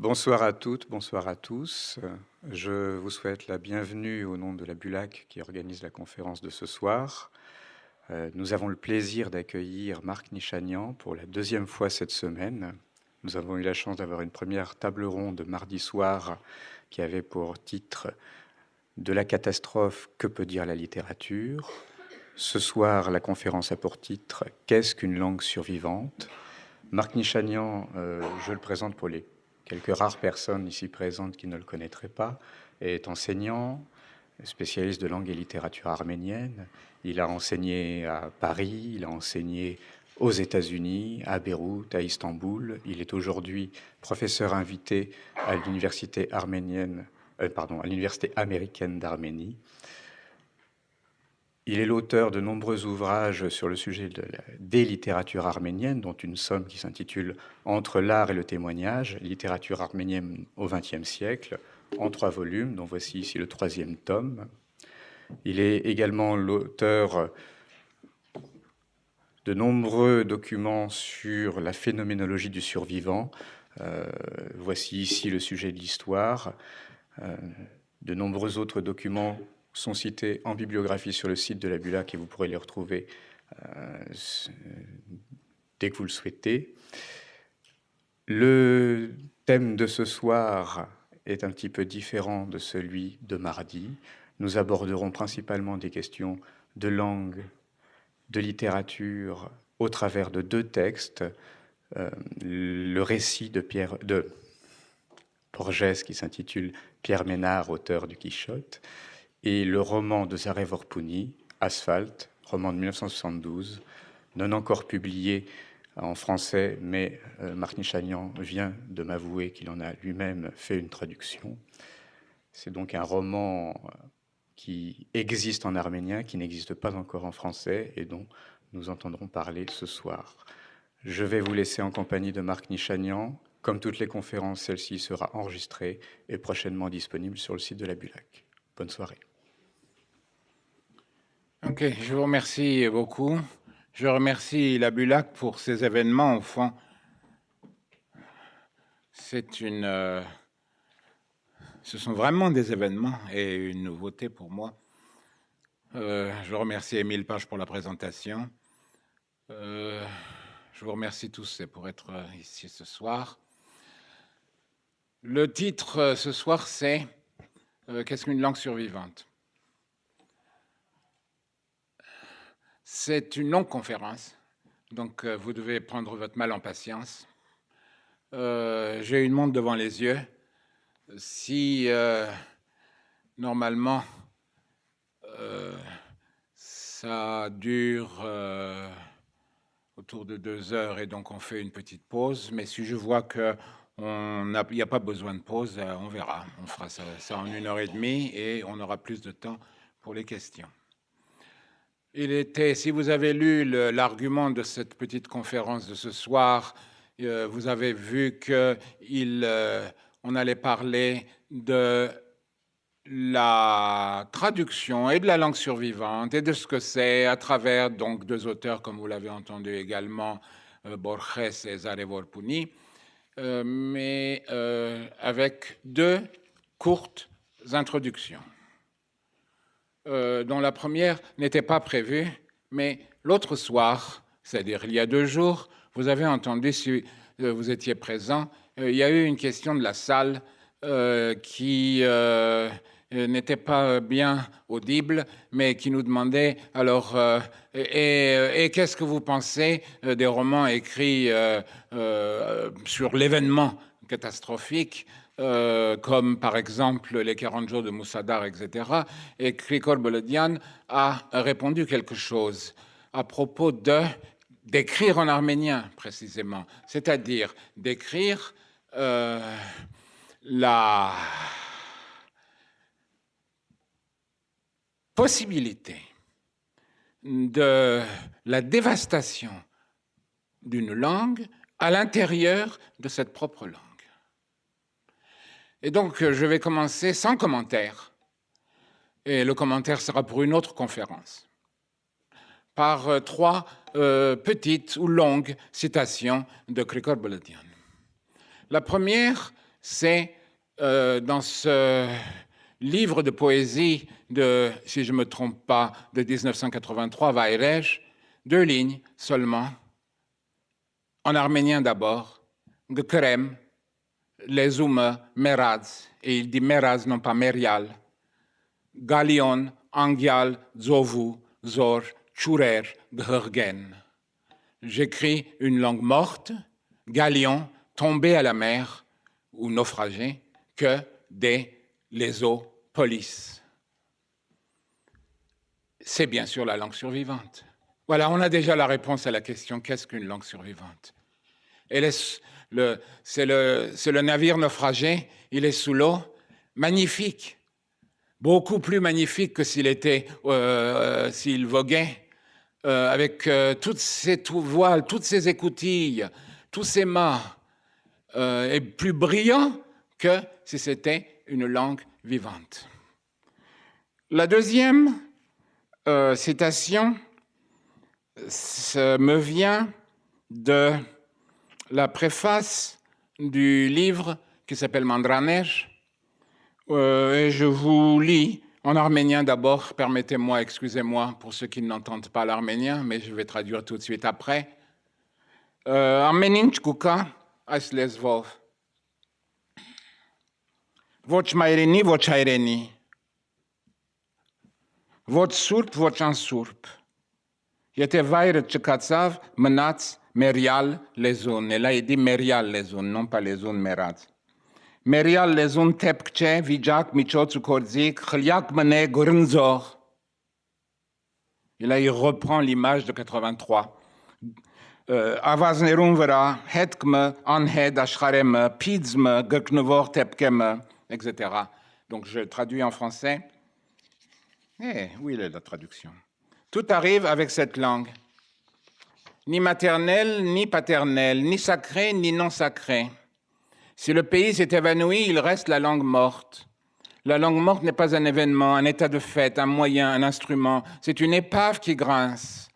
Bonsoir à toutes, bonsoir à tous. Je vous souhaite la bienvenue au nom de la BULAC qui organise la conférence de ce soir. Euh, nous avons le plaisir d'accueillir Marc Nichanian pour la deuxième fois cette semaine. Nous avons eu la chance d'avoir une première table ronde mardi soir qui avait pour titre De la catastrophe, que peut dire la littérature? Ce soir, la conférence a pour titre Qu'est-ce qu'une langue survivante? Marc Nichanian, euh, je le présente pour les quelques rares personnes ici présentes qui ne le connaîtraient pas, est enseignant, spécialiste de langue et littérature arménienne. Il a enseigné à Paris, il a enseigné aux États-Unis, à Beyrouth, à Istanbul. Il est aujourd'hui professeur invité à l'université arménienne, euh, pardon, à l'université américaine d'Arménie. Il est l'auteur de nombreux ouvrages sur le sujet de des littératures arméniennes, dont une somme qui s'intitule Entre l'art et le témoignage, littérature arménienne au XXe siècle, en trois volumes, dont voici ici le troisième tome. Il est également l'auteur de nombreux documents sur la phénoménologie du survivant. Euh, voici ici le sujet de l'histoire. Euh, de nombreux autres documents sont cités en bibliographie sur le site de la BULAC et vous pourrez les retrouver euh, dès que vous le souhaitez. Le thème de ce soir est un petit peu différent de celui de mardi. Nous aborderons principalement des questions de langue, de littérature, au travers de deux textes. Euh, le récit de Pierre de Borges qui s'intitule Pierre Ménard, auteur du Quichotte, et le roman de Zare Vorpuni, Asphalt, roman de 1972, non encore publié en français, mais euh, Nichanian vient de m'avouer qu'il en a lui-même fait une traduction. C'est donc un roman euh, qui existe en arménien, qui n'existe pas encore en français et dont nous entendrons parler ce soir. Je vais vous laisser en compagnie de Marc Nichanian. Comme toutes les conférences, celle-ci sera enregistrée et prochainement disponible sur le site de la BULAC. Bonne soirée. Ok, je vous remercie beaucoup. Je remercie la BULAC pour ces événements. Au fond, c'est une, euh, ce sont vraiment des événements et une nouveauté pour moi. Euh, je remercie Émile Page pour la présentation. Euh, je vous remercie tous pour être ici ce soir. Le titre ce soir, c'est Qu'est-ce qu'une langue survivante? C'est une longue conférence, donc euh, vous devez prendre votre mal en patience. Euh, j'ai une montre devant les yeux. Si euh, normalement ça dure autour de deux heures et donc on fait une petite pause, mais si je vois qu'il n'y a, pas besoin de pause, on verra. On fera ça en une heure et demie et on aura plus de temps pour les questions. Il était, si vous avez lu l'argument de cette petite conférence de ce soir, euh, vous avez vu qu'on euh, allait parler de la traduction et de la langue survivante et de ce que c'est à travers donc deux auteurs, comme vous l'avez entendu également, euh, Borges et Zare Vorpuni, mais avec deux courtes introductions. Euh, dont la première n'était pas prévue, mais l'autre soir, c'est-à-dire il y a deux jours, vous avez entendu, si euh, vous étiez présent, euh, il y a eu une question de la salle qui n'était pas bien audible, mais qui nous demandait alors et, qu'est-ce que vous pensez des romans écrits sur l'événement catastrophique euh, comme par exemple les 40 jours de Moussadar, etc. Et Krikor Bolodian a répondu quelque chose à propos de d'écrire en arménien précisément, c'est-à-dire d'écrire euh, la possibilité de la dévastation d'une langue à l'intérieur de cette propre langue. Et donc, euh, je vais commencer sans commentaire. Et le commentaire sera pour une autre conférence. Par euh, trois euh, petites ou longues citations de Krikor Bolodian. La première c'est dans ce livre de poésie de, si je ne me trompe pas, de 1983, Vairej, deux lignes seulement, en arménien d'abord, Gkrem, les Ume, Meraz, et il dit Meraz, non pas Merial, Galion, Angial, Zovu, Zor, Churer, Ghergen. J'écris une langue morte, Galion, tombé à la mer ou naufragé, que des les eaux police. C'est bien sûr la langue survivante. Voilà, on a déjà la réponse à la question qu'est-ce qu'une langue survivante? C'est le, navire naufragé, il est sous l'eau, magnifique, beaucoup plus magnifique que s'il était, euh, s'il voguait, euh, avec euh, toutes ses voiles, toutes ses écoutilles, tous ses mâts, et plus brillant que si c'était une langue vivante. La deuxième euh, citation me vient de la préface du livre qui s'appelle Mandraner. Euh, et je vous lis en arménien d'abord, permettez-moi, excusez-moi pour ceux qui n'entendent pas l'arménien, mais je vais traduire tout de suite après. Euh, Arménin kuka ոչ մայրենի, ոչ հայրենի, ոչ սուրբ, ոչ անսուրբ։ Եթե վայրը չկացավ, մնաց Mérial, les zones. Et là, il dit Mérial, les zones, non pas les zones Mérat. Mérial, les zones Tepkche, Vijak, Michotsu Korzik, Khliak Mene, Grinzor. Et là, il reprend l'image de 83. Avaznerun vera, Hetkme, Anhed, Ashkarem, Pidzme, Geknevor, Tepkeme, etc. Donc, je traduis en français. Eh, où oui, est la traduction? Tout arrive avec cette langue. Ni maternelle, ni paternelle, ni sacré, ni non sacré. Si le pays s'est évanoui, il reste la langue morte. La langue morte n'est pas un événement, un état de fait, un moyen, un instrument. C'est une épave qui grince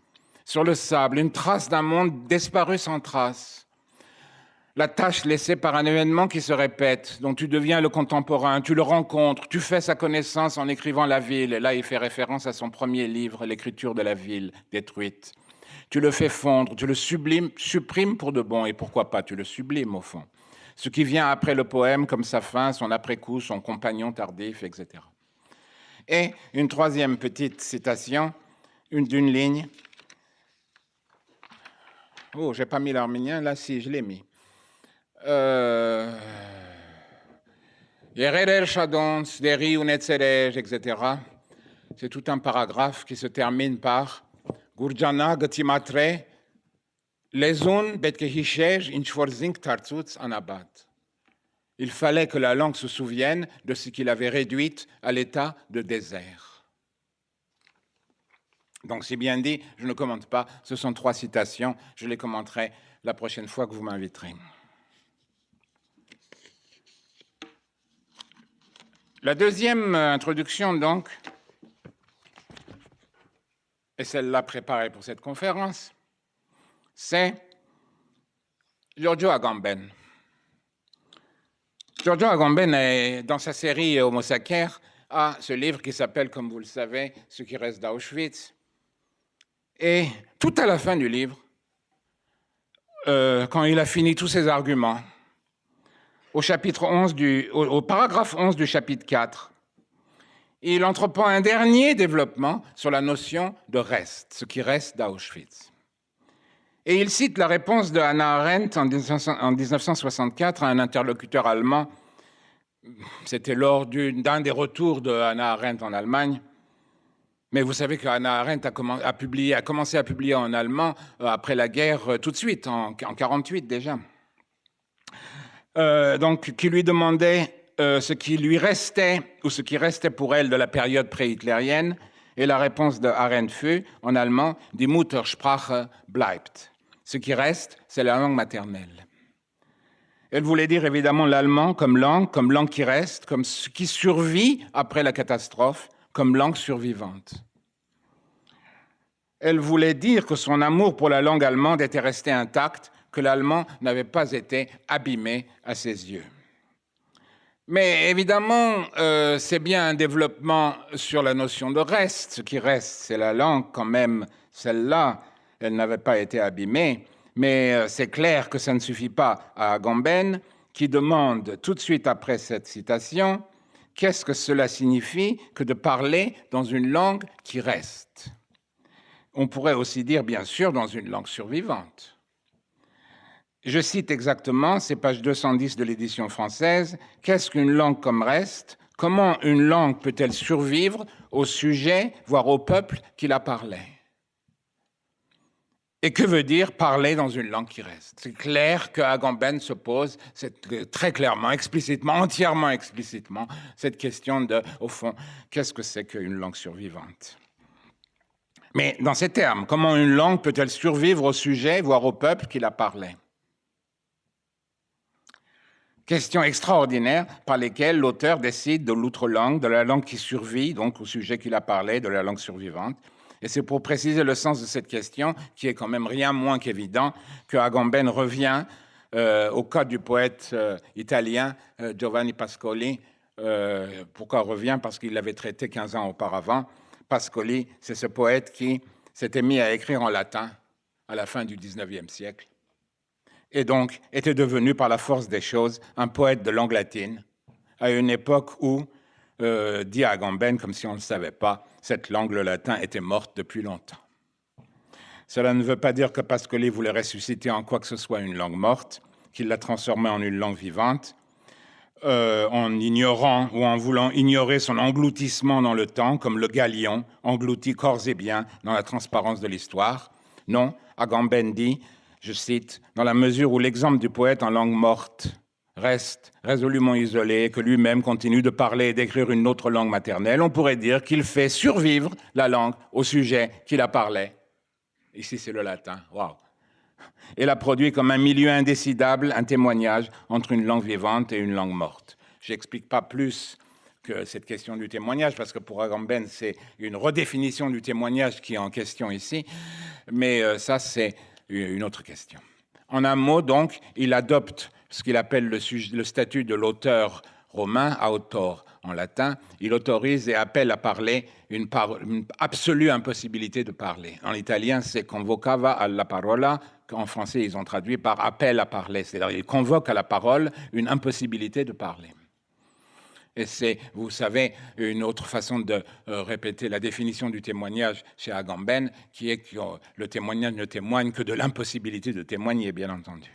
sur le sable, une trace d'un monde disparu sans trace la tâche laissée par un événement qui se répète, dont tu deviens le contemporain, tu le rencontres, tu fais sa connaissance en écrivant la ville. Là, il fait référence à son premier livre, L'écriture de la ville détruite. Tu le fais fondre, tu le sublimes, supprimes pour de bon, et pourquoi pas, tu le sublimes au fond. Ce qui vient après le poème, comme sa fin, son après-coup, son compagnon tardif, etc. Et une troisième petite citation, une d'une ligne. Oh, j'ai pas mis l'arménien, là si, je l'ai mis. Euh, etc. C'est tout un paragraphe qui se termine par Gurjana Gatimatre, Lezun Betkehishesh Inchvorzink Tartzutz Anabat. Il fallait que la langue se souvienne de ce qu'il avait réduite à l'état de désert. Donc, c'est bien dit, je ne commente pas, ce sont trois citations, je les commenterai la prochaine fois que vous m'inviterez. La deuxième euh, introduction, donc, et celle-là préparée pour cette conférence, c'est Giorgio Agamben. Giorgio Agamben, dans sa série Homo sacer, a ce livre qui s'appelle, comme vous le savez, Ce qui reste d'Auschwitz. Et tout à la fin du livre, euh, quand il a fini tous ses arguments, au, chapitre 11 du, au, paragraphe 11 du chapitre 4, il entreprend un dernier développement sur la notion de reste, ce qui reste d'Auschwitz. Et il cite la réponse de Hannah Arendt en 1964 à un interlocuteur allemand. C'était lors d'un des retours de Hannah Arendt en Allemagne. Mais vous savez que Hannah Arendt a, commencé à publier en allemand euh, après la guerre euh, tout de suite, en 1948 déjà. Euh, donc, qui lui demandait euh, ce qui lui restait ou ce qui restait pour elle de la période pré-hitlérienne. Et la réponse de Arendt fut, en allemand, Die Muttersprache bleibt. Ce qui reste, c'est la langue maternelle. Elle voulait dire évidemment l'allemand comme langue, comme langue qui reste, comme ce qui survit après la catastrophe, comme langue survivante. Elle voulait dire que son amour pour la langue allemande était resté intact que l'allemand n'avait pas été abîmé à ses yeux. Mais évidemment, euh, c'est bien un développement sur la notion de reste. Ce qui reste, c'est la langue quand même. Celle-là, elle n'avait pas été abîmée. Mais euh, c'est clair que ça ne suffit pas à Agamben, qui demande tout de suite après cette citation, qu'est-ce que cela signifie que de parler dans une langue qui reste? On pourrait aussi dire, bien sûr, dans une langue survivante. Je cite exactement, c'est page 210 de l'édition française, Qu'est-ce qu'une langue comme reste? Comment une langue peut-elle survivre au sujet, voire au peuple qui la parlait? Et que veut dire parler dans une langue qui reste? C'est clair que Agamben se pose très clairement, explicitement, entièrement explicitement, cette question de, au fond, qu'est-ce que c'est qu'une langue survivante? Mais dans ces termes, comment une langue peut-elle survivre au sujet, voire au peuple qui la parlait? Question extraordinaire par lesquelles l'auteur décide de l'outre-langue, de la langue qui survit, donc au sujet qu'il a parlé, de la langue survivante. Et c'est pour préciser le sens de cette question, qui est quand même rien moins qu'évident, que Agamben revient euh, au cas du poète euh, italien euh, Giovanni Pascoli. pourquoi revient? Parce qu'il l'avait traité 15 ans auparavant. Pascoli, c'est ce poète qui s'était mis à écrire en latin à la fin du 19e siècle et donc était devenu par la force des choses un poète de langue latine, à une époque où, euh, dit Agamben, comme si on ne le savait pas, cette langue, le latin, était morte depuis longtemps. Cela ne veut pas dire que Pascoli voulait ressusciter en quoi que ce soit une langue morte, qu'il la transformait en une langue vivante, euh, en ignorant ou en voulant ignorer son engloutissement dans le temps, comme le galion engloutit corps et biens dans la transparence de l'histoire. Non, Agamben dit je cite, dans la mesure où l'exemple du poète en langue morte reste résolument isolé, que lui-même continue de parler et d'écrire une autre langue maternelle, on pourrait dire qu'il fait survivre la langue au sujet qu'il a parlé. Ici, c'est le latin. Waouh! Et la produit comme un milieu indécidable, un témoignage entre une langue vivante et une langue morte. Je n'explique pas plus que cette question du témoignage, parce que pour Agamben, c'est une redéfinition du témoignage qui est en question ici. Mais euh, ça, c'est une autre question. En un mot, donc, il adopte ce qu'il appelle le, statut de l'auteur romain, autor en latin. Il autorise et appelle à parler une, absolue impossibilité de parler. En italien, c'est convocava alla parola. En français, ils ont traduit par appel à parler. C'est-à-dire, il convoque à la parole une impossibilité de parler. Et c'est, vous savez, une autre façon de euh, répéter la définition du témoignage chez Agamben, qui est que le témoignage ne témoigne que de l'impossibilité de témoigner, bien entendu.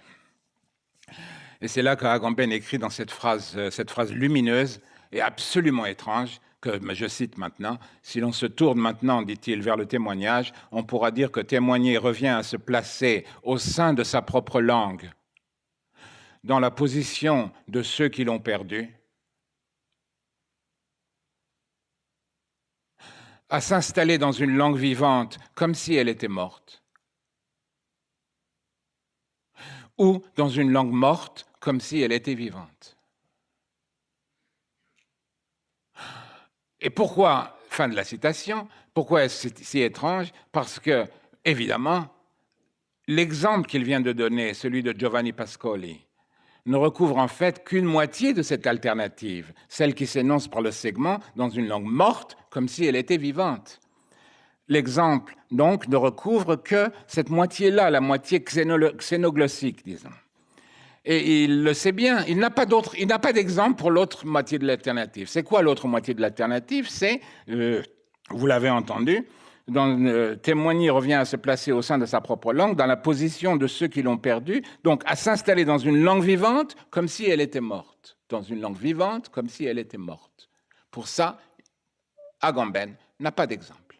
Et c'est là qu'Agamben écrit dans cette phrase, euh, cette phrase lumineuse et absolument étrange, que je cite maintenant, si l'on se tourne maintenant, dit-il, vers le témoignage, on pourra dire que témoigner revient à se placer au sein de sa propre langue, dans la position de ceux qui l'ont perdu, à s'installer dans une langue vivante comme si elle était morte, ou dans une langue morte comme si elle était vivante. Et pourquoi, fin de la citation, pourquoi est-ce si étrange? Parce que, évidemment, l'exemple qu'il vient de donner, celui de Giovanni Pascoli, ne recouvre en fait qu'une moitié de cette alternative, celle qui s'énonce par le segment dans une langue morte comme si elle était vivante. L'exemple, donc, ne recouvre que cette moitié-là, la moitié xénoglossique, disons. Et il le sait bien, il n'a pas d'autre, il n'a pas d'exemple pour l'autre moitié de l'alternative. C'est quoi l'autre moitié de l'alternative? C'est, euh, vous l'avez entendu, dans, euh, témoigner revient à se placer au sein de sa propre langue, dans la position de ceux qui l'ont perdu, donc à s'installer dans une langue vivante comme si elle était morte. Dans une langue vivante comme si elle était morte. Pour ça, Agamben n'a pas d'exemple.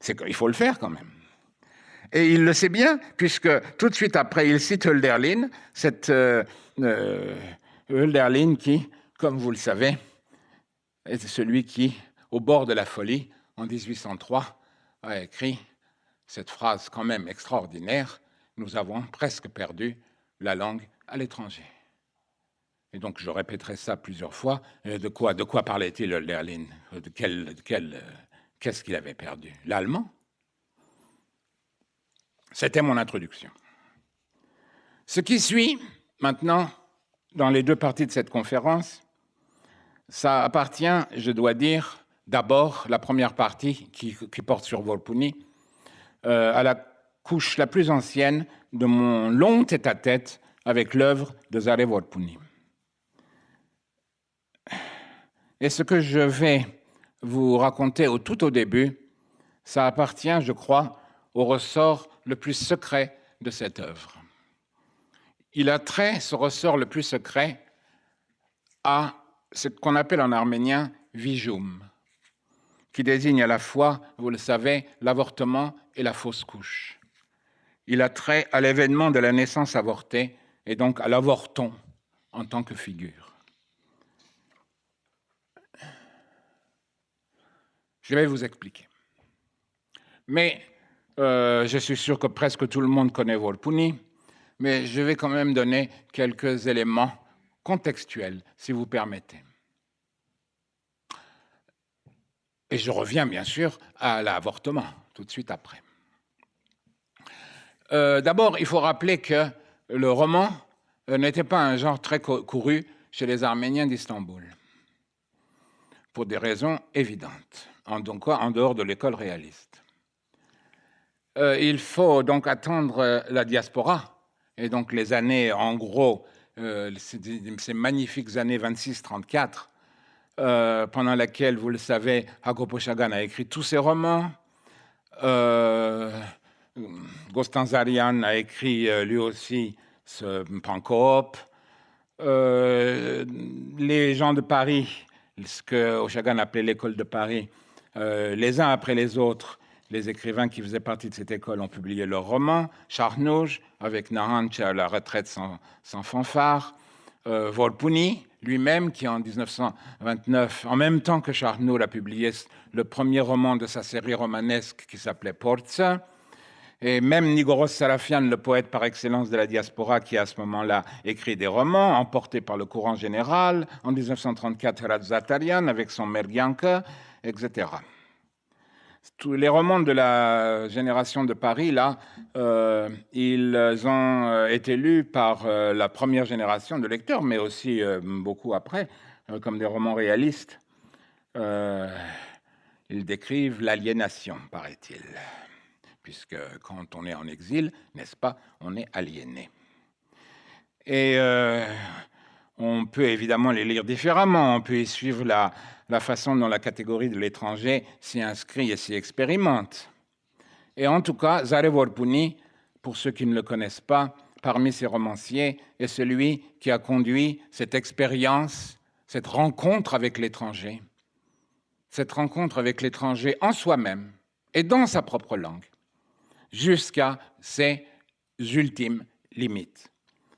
C'est qu'il faut le faire quand même. Et il le sait bien, puisque tout de suite après, il cite Hölderlin, cette euh, euh, qui, comme vous le savez, est celui qui, au bord de la folie, en 1803, a écrit cette phrase quand même extraordinaire, nous avons presque perdu la langue à l'étranger. Et donc je répéterai ça plusieurs fois. Euh, de quoi, de quoi parlait-il, Lerlin De quel, quel, euh, qu'est-ce qu'il avait perdu? L'allemand? C'était mon introduction. Ce qui suit maintenant dans les deux parties de cette conférence, ça appartient, je dois dire, d'abord la première partie qui, porte sur Volpuni, euh, à la couche la plus ancienne de mon long tête-à-tête avec l'œuvre de Zare Volpuni. Et ce que je vais vous raconter au tout au début, ça appartient, je crois, au ressort le plus secret de cette œuvre. Il a trait, ce ressort le plus secret, à ce qu'on appelle en arménien vijum, qui désigne à la fois, vous le savez, l'avortement et la fausse couche. Il a trait à l'événement de la naissance avortée et donc à l'avorton en tant que figure. Je vais vous expliquer. Mais euh, je suis sûr que presque tout le monde connaît Volpuni, mais je vais quand même donner quelques éléments contextuels, si vous permettez. Et je reviens bien sûr à l'avortement tout de suite après. Euh, d'abord, il faut rappeler que le roman euh, n'était pas un genre très couru chez les Arméniens d'Istanbul, pour des raisons évidentes, en, donc, en dehors de l'école réaliste. Euh, il faut donc attendre la diaspora, et donc les années, en gros, ces magnifiques années 26-34, euh, pendant laquelle, vous le savez, Hakopo Chagan a écrit tous ses romans. Euh, Zarian a écrit euh, lui aussi ce Pankop. Euh, les gens de Paris, ce que Oshagan appelait l'école de Paris, les uns après les autres, les écrivains qui faisaient partie de cette école ont publié leurs romans. Charnouj, avec Nahanch à la retraite sans, sans fanfare. Volpuni, lui-même, qui en 1929, en même temps que Charnoul, a publié le premier roman de sa série romanesque qui s'appelait Porza. Et même Nigoros Sarafian, le poète par excellence de la diaspora, qui à ce moment-là écrit des romans, emporté par le courant général, en 1934, Radzatarian avec son Mergianka, etc tous les romans de la génération de Paris, là, euh, ils ont euh, été lus par euh, la première génération de lecteurs, mais aussi beaucoup après, comme des romans réalistes. ils décrivent l'aliénation, paraît-il, puisque quand on est en exil, n'est-ce pas, on est aliéné. Et on peut évidemment les lire différemment, on peut y suivre la, la façon dont la catégorie de l'étranger s'y inscrit et s'y expérimente. Et en tout cas, Zare Vorpuni, pour ceux qui ne le connaissent pas, parmi ses romanciers, est celui qui a conduit cette expérience, cette rencontre avec l'étranger, cette rencontre avec l'étranger en soi-même et dans sa propre langue, jusqu'à ses ultimes limites.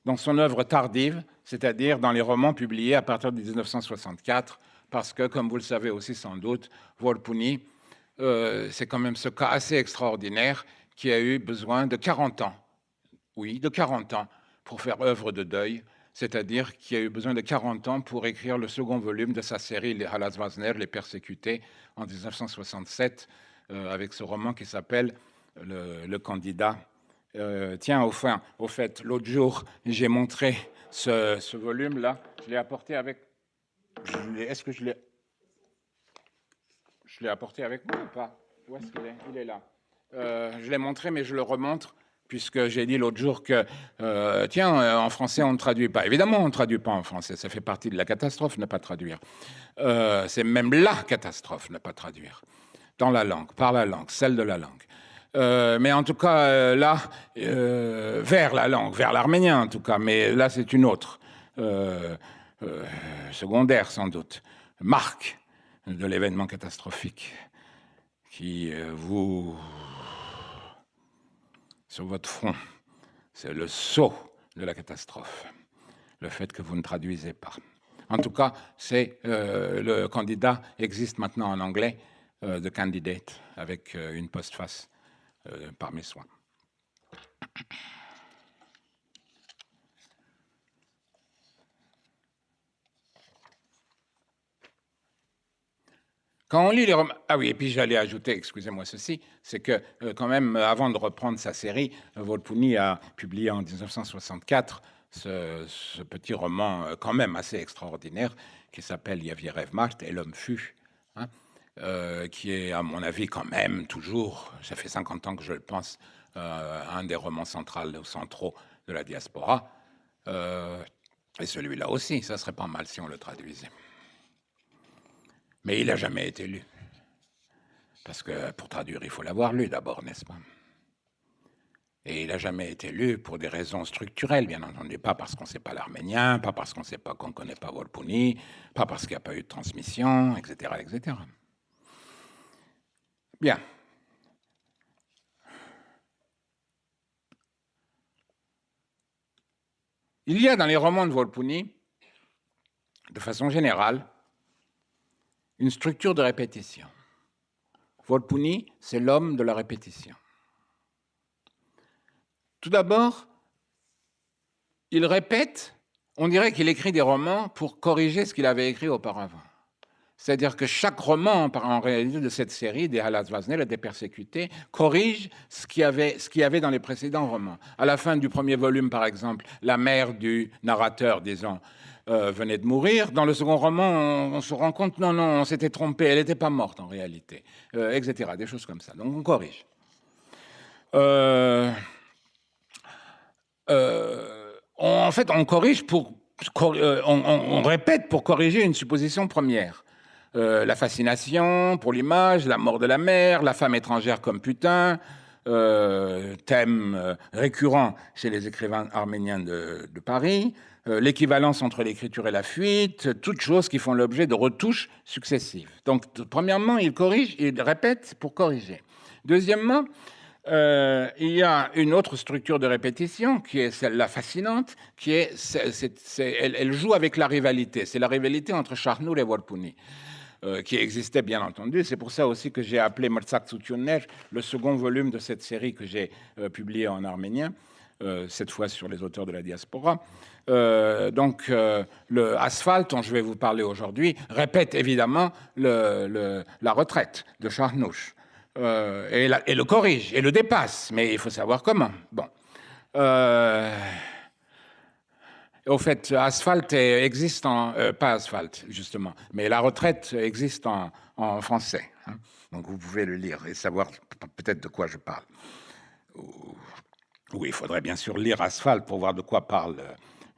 Dans son œuvre tardive, c'est-à-dire dans les romans publiés à partir de 1964, parce que, comme vous le savez aussi sans doute, Volpuni, euh, c'est quand même ce cas assez extraordinaire qui a eu besoin de 40 ans, oui, de 40 ans, pour faire œuvre de deuil, c'est-à-dire qui a eu besoin de 40 ans pour écrire le second volume de sa série Les Halas Wazner, Les Persécutés, en 1967, euh, avec ce roman qui s'appelle le, Candidat. Euh, tiens, au, fait, l'autre jour, j'ai montré ce volume-là, je l'ai apporté avec est-ce que je l'ai je l'ai apporté avec moi ou pas? Où est-ce qu'il est? Il est là. Euh, je l'ai montré, mais je le remontre puisque j'ai dit l'autre jour que, euh, tiens, euh, en français, on ne traduit pas. Évidemment, on ne traduit pas en français. Ça fait partie de la catastrophe, ne pas traduire. c'est même la catastrophe, ne pas traduire. Dans la langue, par la langue, celle de la langue. mais en tout cas, là, vers la langue, vers l'arménien en tout cas, mais là, c'est une autre. Secondaire sans doute, marque de l'événement catastrophique qui euh, vous, sur votre front, c'est le saut de la catastrophe, le fait que vous ne traduisez pas. En tout cas, c'est euh, le candidat existe maintenant en anglais, de candidate, avec une postface par mes soins. Quand on lit les romans... Ah oui, et puis j'allais ajouter, excusez-moi ceci, c'est que euh, quand même, euh, avant de reprendre sa série, euh, Volpuni a publié en 1964 ce, petit roman quand même assez extraordinaire qui s'appelle Yavierev Mart et l'homme fut, hein, qui est à mon avis quand même toujours, ça fait 50 ans que je le pense, un des romans centraux de la diaspora. et celui-là aussi, ça serait pas mal si on le traduisait. Mais il n'a jamais été lu. Parce que pour traduire, il faut l'avoir lu d'abord, n'est-ce pas? Et il n'a jamais été lu pour des raisons structurelles, bien entendu. Pas parce qu'on ne sait pas l'arménien, pas parce qu'on ne sait pas qu'on ne connaît pas Volpuni, pas parce qu'il n'y a pas eu de transmission, etc. etc. Bien. Il y a dans les romans de Volpuni, de façon générale, une structure de répétition. Volpuni, c'est l'homme de la répétition. Tout d'abord, il répète, on dirait qu'il écrit des romans pour corriger ce qu'il avait écrit auparavant. C'est-à-dire que chaque roman, en réalité, de cette série, des Halas Vaznel et des Persécutés, corrige ce qu'il, y avait, ce qu'il y avait dans les précédents romans. À la fin du premier volume, par exemple, la mère du narrateur, disons, euh, venait de mourir. Dans le second roman, on, se rend compte, non, non, on s'était trompé, elle n'était pas morte en réalité, euh, etc. Des choses comme ça. Donc on corrige. Euh, en fait, on corrige pour, on, répète pour corriger une supposition première. la fascination pour l'image, la mort de la mère, la femme étrangère comme putain, thème récurrent chez les écrivains arméniens de Paris, euh, l'équivalence entre l'écriture et la fuite, toutes choses qui font l'objet de retouches successives. Donc, premièrement, il corrige, il répète pour corriger. Deuxièmement, euh, il y a une autre structure de répétition qui est celle-là fascinante, qui est, elle, joue avec la rivalité. C'est la rivalité entre Charnour et Warpuni. Euh, qui existait bien entendu. C'est pour ça aussi que j'ai appelé Mrzak le second volume de cette série que j'ai publié en arménien, cette fois sur les auteurs de la diaspora. Euh, donc euh, le Asphalt, dont je vais vous parler aujourd'hui, répète évidemment la retraite de Charnouche euh, et, et, le corrige et le dépasse, mais il faut savoir comment. Bon. Au fait, Asphalt existe en... pas Asphalt, justement, mais la retraite existe en, français. Hein. Donc vous pouvez le lire et savoir peut-être de quoi je parle. Oui, il faudrait bien sûr lire Asphalt pour voir de quoi parle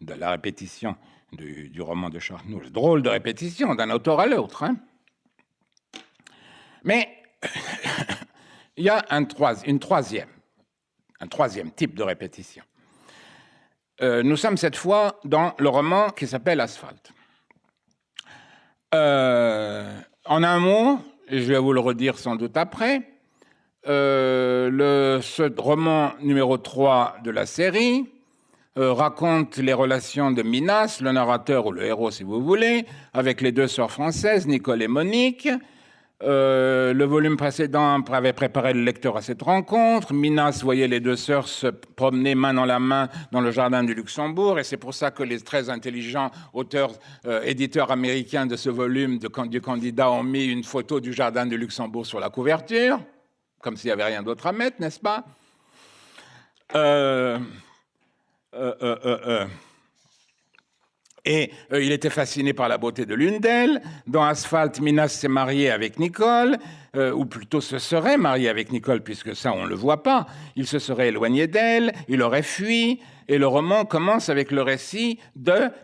de la répétition du, roman de Charnoux. Drôle de répétition d'un auteur à l'autre. Hein. Mais il y a un une troisième, un troisième type de répétition. Euh, nous sommes cette fois dans le roman qui s'appelle Asphalte. Euh, en un mot, et je vais vous le redire sans doute après, euh, le, ce roman numéro 3 de la série raconte les relations de Minas, le narrateur ou le héros si vous voulez, avec les deux sœurs françaises, Nicole et Monique. Euh, le volume précédent avait préparé le lecteur à cette rencontre. Minas voyait les deux sœurs se promener main dans la main dans le jardin du Luxembourg, et c'est pour ça que les très intelligents auteurs, euh, éditeurs américains de ce volume de, du candidat ont mis une photo du jardin du Luxembourg sur la couverture, comme s'il n'y avait rien d'autre à mettre, n'est-ce pas? Euh, euh, euh, et il était fasciné par la beauté de l'une d'elles. Dans Asphalt, Minas s'est marié avec Nicole, ou plutôt se serait marié avec Nicole, puisque ça, on ne le voit pas. Il se serait éloigné d'elle, il aurait fui, et le roman commence avec le récit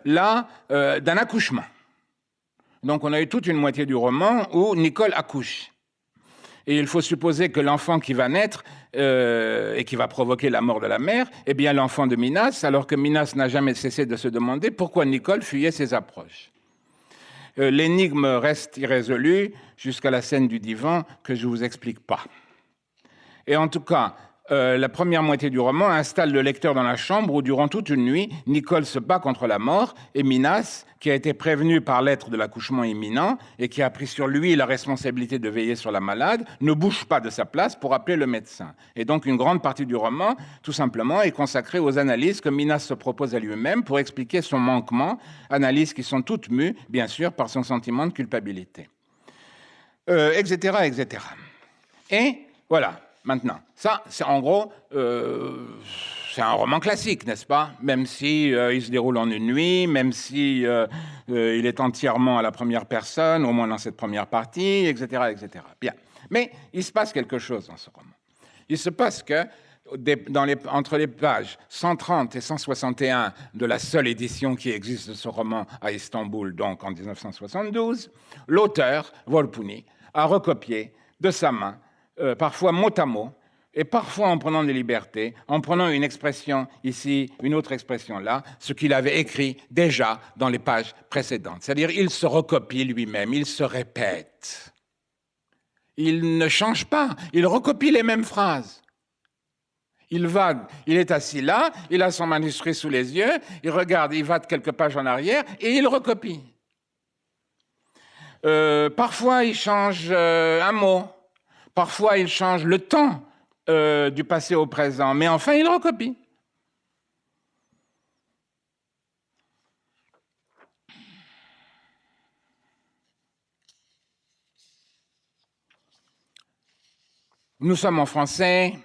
la, d'un accouchement. Donc on a eu toute une moitié du roman où Nicole accouche. Et il faut supposer que l'enfant qui va naître euh, et qui va provoquer la mort de la mère est bien l'enfant de Minas, alors que Minas n'a jamais cessé de se demander pourquoi Nicole fuyait ses approches. Euh, l'énigme reste irrésolue jusqu'à la scène du divan que je ne vous explique pas. Et en tout cas, euh, la première moitié du roman installe le lecteur dans la chambre où, durant toute une nuit, Nicole se bat contre la mort et Minas, qui a été prévenu par lettre de l'accouchement imminent et qui a pris sur lui la responsabilité de veiller sur la malade, ne bouge pas de sa place pour appeler le médecin. Et donc, une grande partie du roman, tout simplement, est consacrée aux analyses que Minas se propose à lui-même pour expliquer son manquement, analyses qui sont toutes mues, bien sûr, par son sentiment de culpabilité, etc., euh, etc. Et voilà, maintenant. Ça, c'est en gros, euh, c'est un roman classique, n'est-ce pas? Même si euh, il se déroule en une nuit, même si euh, il est entièrement à la première personne, au moins dans cette première partie, etc., etc. Bien. Mais il se passe quelque chose dans ce roman. Il se passe que entre les pages 130 et 161 de la seule édition qui existe de ce roman à Istanbul, donc en 1972, l'auteur, Volpuni, a recopié de sa main, parfois mot à mot, et parfois en prenant des libertés, en prenant une expression ici, une autre expression là, ce qu'il avait écrit déjà dans les pages précédentes. C'est-à-dire, il se recopie lui-même, il se répète. Il ne change pas, il recopie les mêmes phrases. Il va, il est assis là, il a son manuscrit sous les yeux, il regarde, il va de quelques pages en arrière et il recopie. Euh, parfois, il change euh, un mot, parfois, il change le temps euh, du passé au présent, mais enfin il recopie. Nous sommes en français,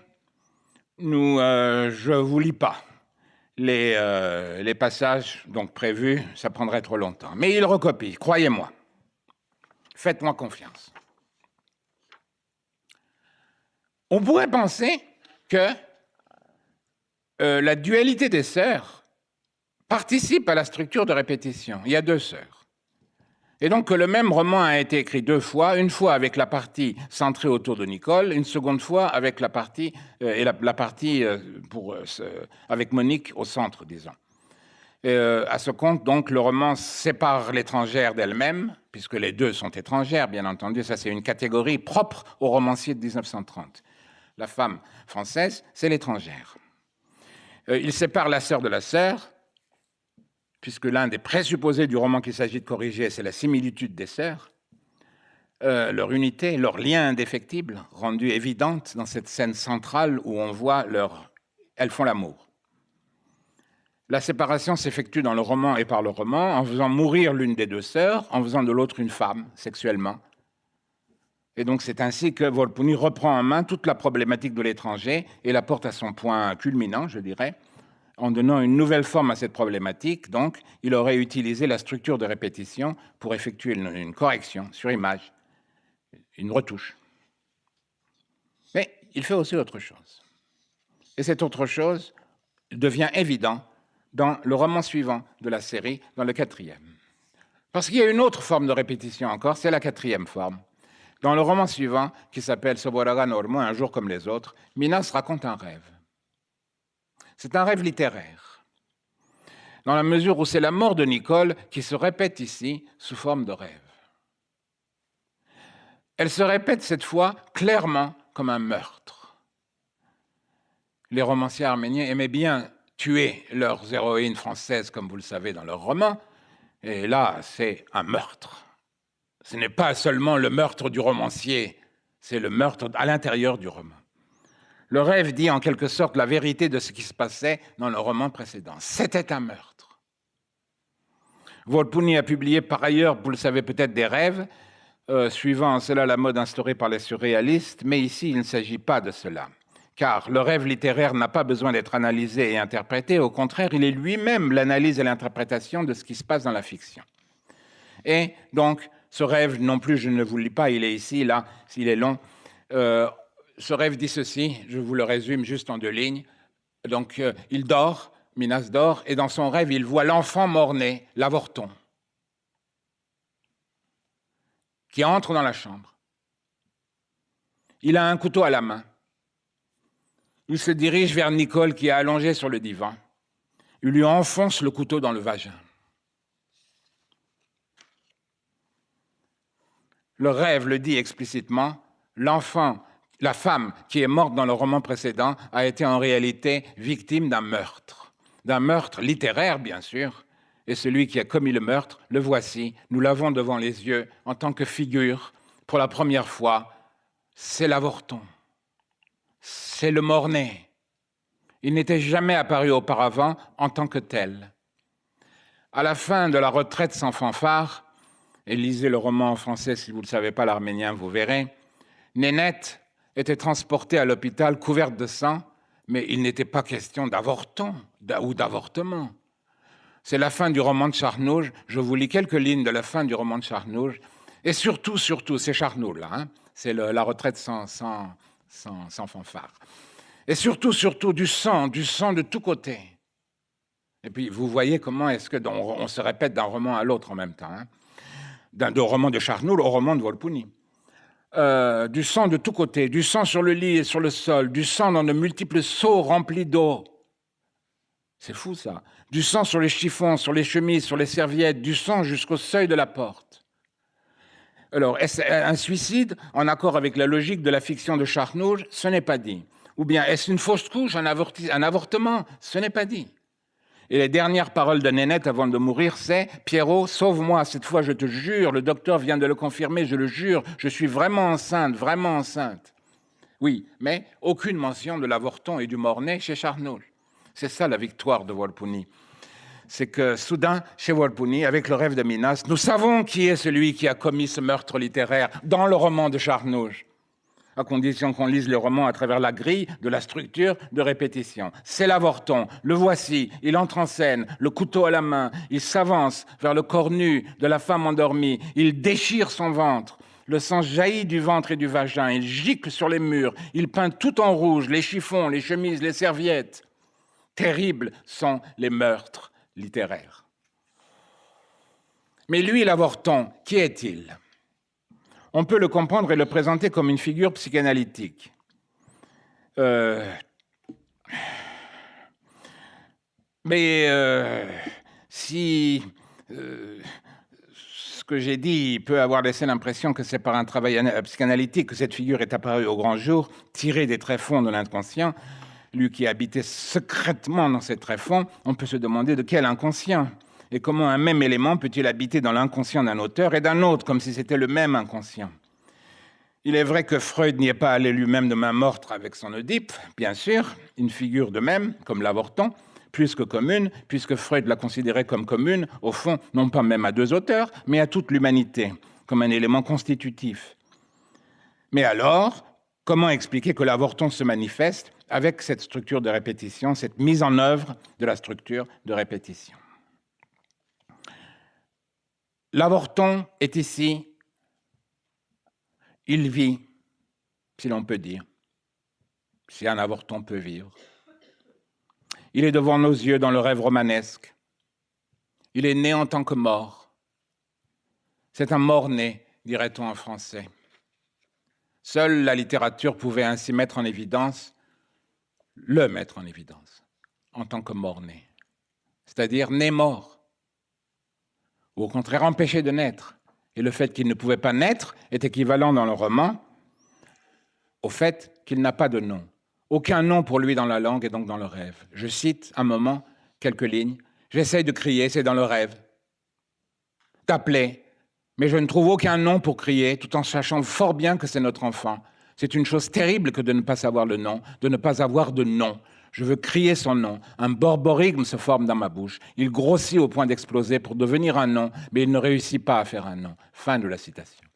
nous, euh, je ne vous lis pas les, euh, les passages donc prévus, ça prendrait trop longtemps. Mais il recopie, croyez-moi. Faites-moi confiance. On pourrait penser que euh, la dualité des sœurs participe à la structure de répétition. Il y a deux sœurs. Et donc que le même roman a été écrit deux fois, une fois avec la partie centrée autour de Nicole, une seconde fois avec la partie, euh, et la, partie euh, avec Monique au centre, disons. à ce compte, donc, le roman sépare l'étrangère d'elle-même, puisque les deux sont étrangères, bien entendu. Ça, c'est une catégorie propre au romancier de 1930 la femme française, c'est l'étrangère. Euh, il sépare la sœur de la sœur, puisque l'un des présupposés du roman qu'il s'agit de corriger, c'est la similitude des sœurs, euh, leur unité, leur lien indéfectible, rendu évidente dans cette scène centrale où on voit leur... Elles font l'amour. La séparation s'effectue dans le roman et par le roman en faisant mourir l'une des deux sœurs, en faisant de l'autre une femme sexuellement, et donc c'est ainsi que Volpuni reprend en main toute la problématique de l'étranger et la porte à son point culminant, je dirais, en donnant une nouvelle forme à cette problématique. Donc il aurait utilisé la structure de répétition pour effectuer une, correction sur image, une retouche. Mais il fait aussi autre chose. Et cette autre chose devient évident dans le roman suivant de la série, dans le quatrième. Parce qu'il y a une autre forme de répétition encore, c'est la quatrième forme. Dans le roman suivant, qui s'appelle Soboraga Normo, Un jour comme les autres, Minas raconte un rêve. C'est un rêve littéraire, dans la mesure où c'est la mort de Nicole qui se répète ici sous forme de rêve. Elle se répète cette fois clairement comme un meurtre. Les romanciers arméniens aimaient bien tuer leurs héroïnes françaises, comme vous le savez dans leurs romans, et là, c'est un meurtre ce n'est pas seulement le meurtre du romancier, c'est le meurtre à l'intérieur du roman. Le rêve dit en quelque sorte la vérité de ce qui se passait dans le roman précédent. C'était un meurtre. Volpuni a publié par ailleurs, vous le savez peut-être, des rêves, euh, suivant cela la mode instaurée par les surréalistes, mais ici il ne s'agit pas de cela. Car le rêve littéraire n'a pas besoin d'être analysé et interprété, au contraire, il est lui-même l'analyse et l'interprétation de ce qui se passe dans la fiction. Et donc, ce rêve, non plus, je ne vous lis pas, il est ici, là, s'il est long. Euh, ce rêve dit ceci, je vous le résume juste en deux lignes. Donc, euh, il dort, Minas dort, et dans son rêve, il voit l'enfant mort-né, l'avorton, qui entre dans la chambre. Il a un couteau à la main. Il se dirige vers Nicole qui est allongée sur le divan. Il lui enfonce le couteau dans le vagin. Le rêve le dit explicitement, l'enfant, la femme qui est morte dans le roman précédent a été en réalité victime d'un meurtre, d'un meurtre littéraire bien sûr, et celui qui a commis le meurtre, le voici, nous l'avons devant les yeux en tant que figure, pour la première fois, c'est l'avorton, c'est le mort-né. Il n'était jamais apparu auparavant en tant que tel. À la fin de la retraite sans fanfare, et lisez le roman en français si vous ne savez pas l'arménien, vous verrez, Nénette était transportée à l'hôpital couverte de sang mais il n'était pas question d'avorton ou d'avortement. C'est la fin du roman de Charnouge. Je vous lis quelques lignes de la fin du roman de Charnouge. Et surtout, surtout, c'est Charnouge, là. Hein. c'est la retraite sans, sans, sans, fanfare. Et surtout, surtout, du sang, du sang de tous côtés. Et puis, vous voyez comment est-ce que on, se répète d'un roman à l'autre en même temps. Hein. D'un roman de Charnoul au roman de Volpuni. Euh, du sang de tous côtés, du sang sur le lit et sur le sol, du sang dans de multiples seaux remplis d'eau. C'est fou ça. Du sang sur les chiffons, sur les chemises, sur les serviettes, du sang jusqu'au seuil de la porte. Alors, est-ce un suicide en accord avec la logique de la fiction de Charnouge Ce n'est pas dit. Ou bien est-ce une fausse couche, un, un avortement? Ce n'est pas dit. Et les dernières paroles de Nénette avant de mourir, c'est Pierrot, sauve-moi, cette fois je te jure, le docteur vient de le confirmer, je le jure, je suis vraiment enceinte, vraiment enceinte. Oui, mais aucune mention de l'avorton et du mort-né chez Charnoul. C'est ça la victoire de Volpuni. C'est que soudain, chez Volpuni, avec le rêve de Minas, nous savons qui est celui qui a commis ce meurtre littéraire dans le roman de Charnouge à condition qu'on lise le roman à travers la grille de la structure de répétition. C'est l'avorton, le voici, il entre en scène, le couteau à la main, il s'avance vers le corps nu de la femme endormie, il déchire son ventre, le sang jaillit du ventre et du vagin, il gicle sur les murs, il peint tout en rouge, les chiffons, les chemises, les serviettes. Terribles sont les meurtres littéraires. Mais lui, l'avorton, qui est-il? On peut le comprendre et le présenter comme une figure psychanalytique. Euh, mais euh, si euh, ce que j'ai dit peut avoir laissé l'impression que c'est par un travail psychanalytique que cette figure est apparue au grand jour, tirée des tréfonds de l'inconscient, lui qui habitait secrètement dans ces tréfonds, on peut se demander de quel inconscient et comment un même élément peut-il habiter dans l'inconscient d'un auteur et d'un autre, comme si c'était le même inconscient? Il est vrai que Freud n'y est pas allé lui-même de main morte avec son Oedipe, bien sûr, une figure de même, comme l'avorton, plus que commune, puisque Freud l'a considérée comme commune, au fond, non pas même à deux auteurs, mais à toute l'humanité, comme un élément constitutif. Mais alors, comment expliquer que l'avorton se manifeste avec cette structure de répétition, cette mise en œuvre de la structure de répétition? L'avorton est ici, il vit, si l'on peut dire, si un avorton peut vivre. Il est devant nos yeux dans le rêve romanesque. Il est né en tant que mort. C'est un mort-né, dirait-on en français. Seule la littérature pouvait ainsi mettre en évidence, le mettre en évidence, en tant que mort-né, c'est-à-dire né-mort ou au contraire empêché de naître. Et le fait qu'il ne pouvait pas naître est équivalent dans le roman au fait qu'il n'a pas de nom. Aucun nom pour lui dans la langue et donc dans le rêve. Je cite un moment, quelques lignes. J'essaye de crier, c'est dans le rêve. D'appeler, mais je ne trouve aucun nom pour crier, tout en sachant fort bien que c'est notre enfant. C'est une chose terrible que de ne pas savoir le nom, de ne pas avoir de nom. Je veux crier son nom. Un borborigme se forme dans ma bouche. Il grossit au point d'exploser pour devenir un nom, mais il ne réussit pas à faire un nom. Fin de la citation.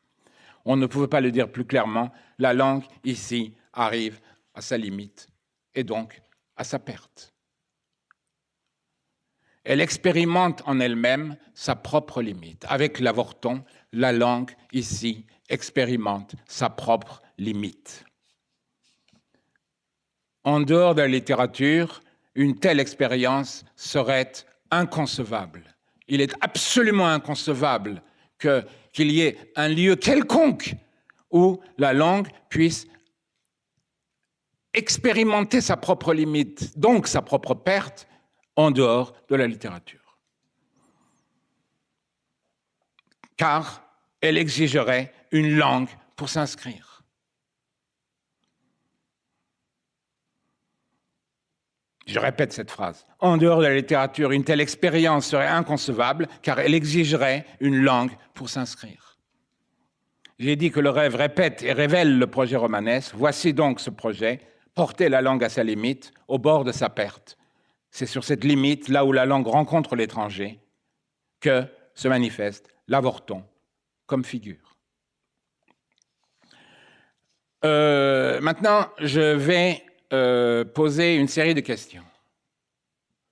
On ne pouvait pas le dire plus clairement. La langue, ici, arrive à sa limite et donc à sa perte. Elle expérimente en elle-même sa propre limite. Avec l'avorton, la langue, ici, expérimente sa propre limite. En dehors de la littérature, une telle expérience serait inconcevable. Il est absolument inconcevable qu'il y ait un lieu quelconque où la langue puisse expérimenter sa propre limite, donc sa propre perte, en dehors de la littérature. Car elle exigerait une langue pour s'inscrire. Je répète cette phrase. En dehors de la littérature, une telle expérience serait inconcevable car elle exigerait une langue pour s'inscrire. J'ai dit que le rêve répète et révèle le projet romanesque. Voici donc ce projet, porter la langue à sa limite, au bord de sa perte. C'est sur cette limite, là où la langue rencontre l'étranger, que se manifeste l'avorton comme figure. Euh, maintenant, je vais euh, poser une série de questions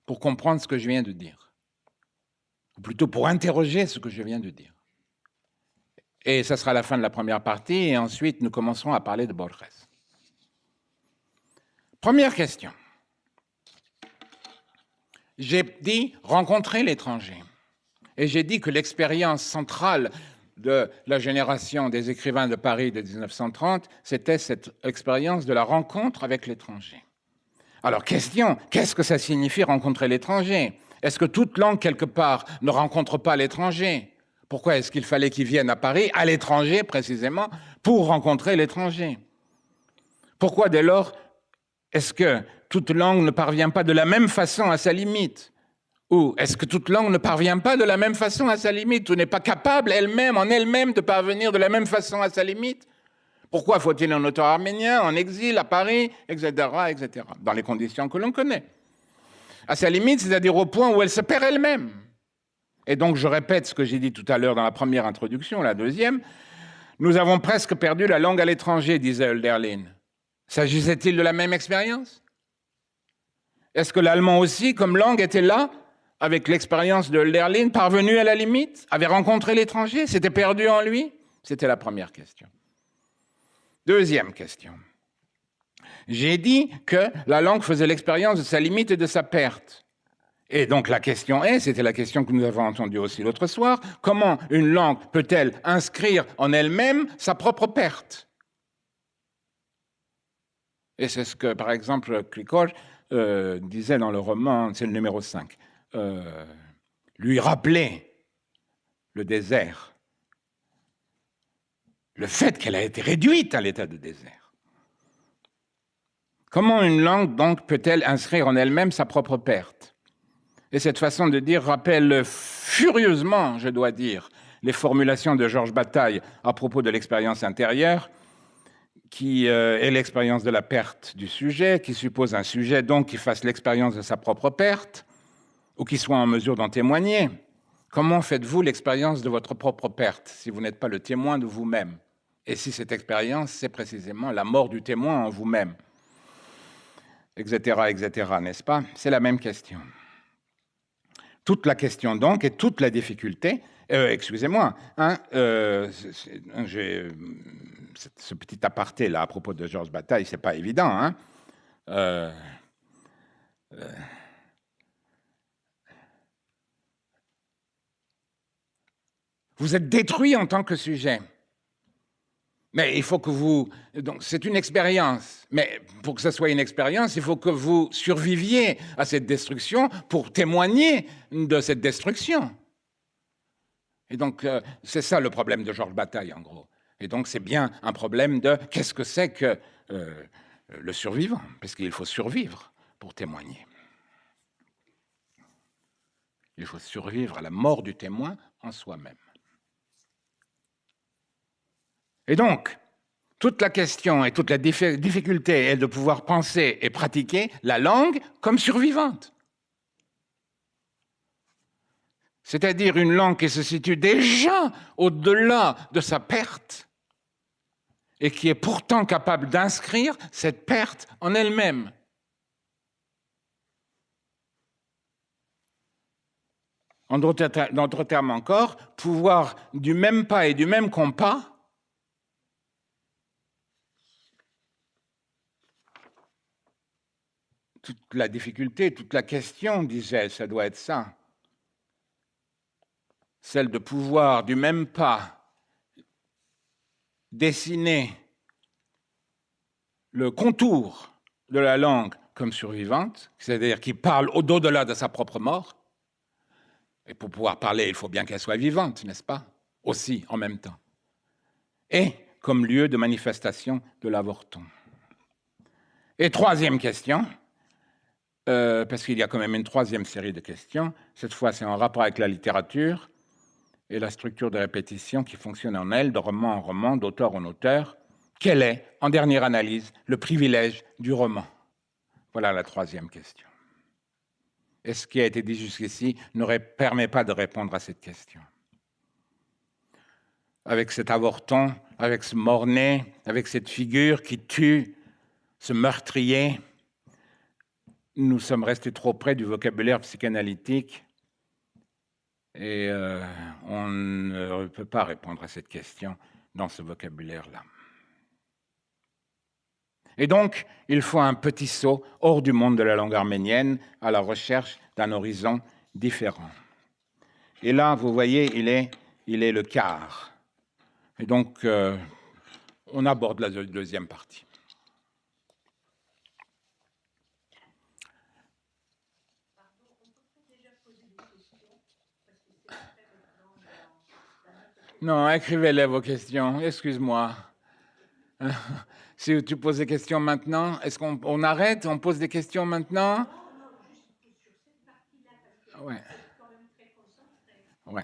pour comprendre ce que je viens de dire, ou plutôt pour interroger ce que je viens de dire. Et ça sera la fin de la première partie, et ensuite nous commencerons à parler de Borges. Première question. J'ai dit rencontrer l'étranger. Et j'ai dit que l'expérience centrale de la génération des écrivains de Paris de 1930, c'était cette expérience de la rencontre avec l'étranger. Alors, question, qu'est-ce que ça signifie rencontrer l'étranger? Est-ce que toute langue, quelque part, ne rencontre pas l'étranger? Pourquoi est-ce qu'il fallait qu'ils viennent à Paris, à l'étranger précisément, pour rencontrer l'étranger? Pourquoi dès lors est-ce que toute langue ne parvient pas de la même façon à sa limite? Ou est-ce que toute langue ne parvient pas de la même façon à sa limite ou n'est pas capable elle-même, en elle-même, de parvenir de la même façon à sa limite? Pourquoi faut-il un auteur arménien en exil à Paris, etc., etc., dans les conditions que l'on connaît? À sa limite, c'est-à-dire au point où elle se perd elle-même. Et donc, je répète ce que j'ai dit tout à l'heure dans la première introduction, la deuxième. Nous avons presque perdu la langue à l'étranger, disait Hölderlin. S'agissait-il de la même expérience? Est-ce que l'allemand aussi, comme langue, était là avec l'expérience de Lerlin, parvenu à la limite, avait rencontré l'étranger, s'était perdu en lui? C'était la première question. Deuxième question. J'ai dit que la langue faisait l'expérience de sa limite et de sa perte. Et donc la question est, c'était la question que nous avons entendue aussi l'autre soir, comment une langue peut-elle inscrire en elle-même sa propre perte? Et c'est ce que, par exemple, Krikor euh, disait dans le roman, c'est le numéro 5. Euh, lui rappeler le désert, le fait qu'elle a été réduite à l'état de désert. Comment une langue donc peut-elle inscrire en elle-même sa propre perte? Et cette façon de dire rappelle furieusement, je dois dire, les formulations de Georges Bataille à propos de l'expérience intérieure, qui euh, est l'expérience de la perte du sujet, qui suppose un sujet donc qui fasse l'expérience de sa propre perte, ou qui soit en mesure d'en témoigner. Comment faites-vous l'expérience de votre propre perte si vous n'êtes pas le témoin de vous-même? Et si cette expérience, c'est précisément la mort du témoin en vous-même? Etc., etc., n'est-ce pas? C'est la même question. Toute la question donc et toute la difficulté, euh, excusez-moi, hein, euh, ce petit aparté là à propos de Georges Bataille, c'est pas évident. Hein euh, Vous êtes détruit en tant que sujet. Mais il faut que vous... Donc c'est une expérience. Mais pour que ce soit une expérience, il faut que vous surviviez à cette destruction pour témoigner de cette destruction. Et donc euh, c'est ça le problème de Georges Bataille, en gros. Et donc c'est bien un problème de qu'est-ce que c'est que euh, le survivant, parce qu'il faut survivre pour témoigner. Il faut survivre à la mort du témoin en soi-même. Et donc, toute la question et toute la difficulté est de pouvoir penser et pratiquer la langue comme survivante. C'est-à-dire une langue qui se situe déjà au-delà de sa perte et qui est pourtant capable d'inscrire cette perte en elle-même. En d'autres termes encore, pouvoir du même pas et du même compas toute la difficulté, toute la question, disait, ça doit être ça. Celle de pouvoir du même pas dessiner le contour de la langue comme survivante, c'est-à-dire qui parle au-delà de sa propre mort. Et pour pouvoir parler, il faut bien qu'elle soit vivante, n'est-ce pas? Aussi, en même temps. Et comme lieu de manifestation de l'avorton. Et troisième question, euh, parce qu'il y a quand même une troisième série de questions. Cette fois, c'est en rapport avec la littérature et la structure de répétition qui fonctionne en elle, de roman en roman, d'auteur en auteur. Quel est, en dernière analyse, le privilège du roman? Voilà la troisième question. Et ce qui a été dit jusqu'ici ne permet pas de répondre à cette question. Avec cet avorton, avec ce mornay, avec cette figure qui tue, ce meurtrier, nous sommes restés trop près du vocabulaire psychanalytique et euh, on ne peut pas répondre à cette question dans ce vocabulaire-là. Et donc, il faut un petit saut hors du monde de la langue arménienne à la recherche d'un horizon différent. Et là, vous voyez, il est, il est le quart. Et donc, euh, on aborde la deuxième partie. Non, écrivez-les vos questions, excuse-moi. Si tu poses des questions maintenant, est-ce qu'on arrête On pose des questions maintenant? Ouais. Ouais.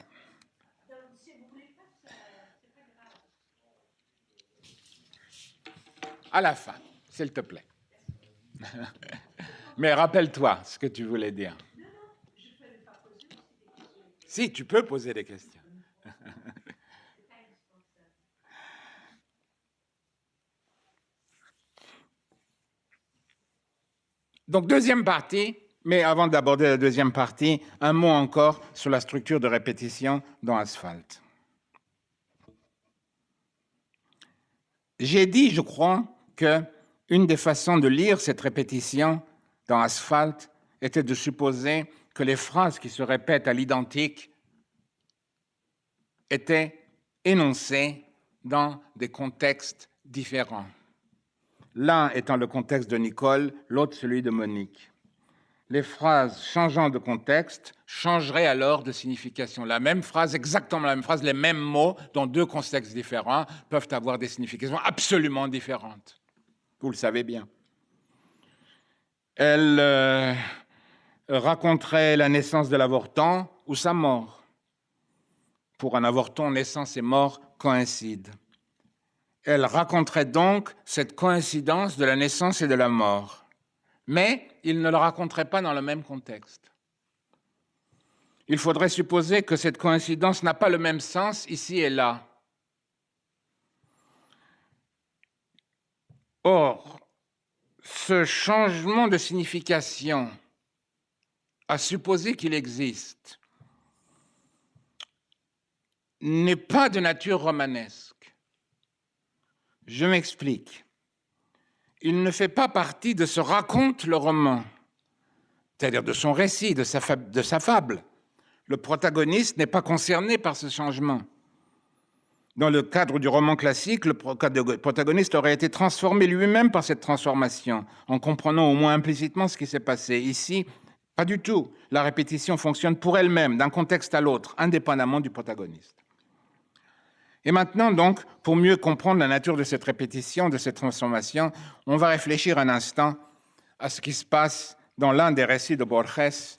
À la fin, s'il te plaît. Mais rappelle-toi ce que tu voulais dire. Si, tu peux poser des questions. Donc, deuxième partie, mais avant d'aborder la deuxième partie, un mot encore sur la structure de répétition dans Asphalt. J'ai dit, je crois, que une des façons de lire cette répétition dans Asphalt était de supposer que les phrases qui se répètent à l'identique étaient énoncées dans des contextes différents l'un étant le contexte de Nicole, l'autre celui de Monique. Les phrases changeant de contexte changeraient alors de signification. La même phrase, exactement la même phrase, les mêmes mots dans deux contextes différents peuvent avoir des significations absolument différentes. Vous le savez bien. Elle euh, raconterait la naissance de l'avortant ou sa mort. Pour un avorton, naissance et mort coïncident. Elle raconterait donc cette coïncidence de la naissance et de la mort. Mais il ne le raconterait pas dans le même contexte. Il faudrait supposer que cette coïncidence n'a pas le même sens ici et là. Or, ce changement de signification, à supposer qu'il existe, n'est pas de nature romanesque. Je m'explique. Il ne fait pas partie de ce raconte le roman, c'est-à-dire de son récit, de sa, de sa fable. Le protagoniste n'est pas concerné par ce changement. Dans le cadre du roman classique, le protagoniste aurait été transformé lui-même par cette transformation, en comprenant au moins implicitement ce qui s'est passé. Ici, pas du tout. La répétition fonctionne pour elle-même, d'un contexte à l'autre, indépendamment du protagoniste. Et maintenant, donc, pour mieux comprendre la nature de cette répétition, de cette transformation, on va réfléchir un instant à ce qui se passe dans l'un des récits de Borges,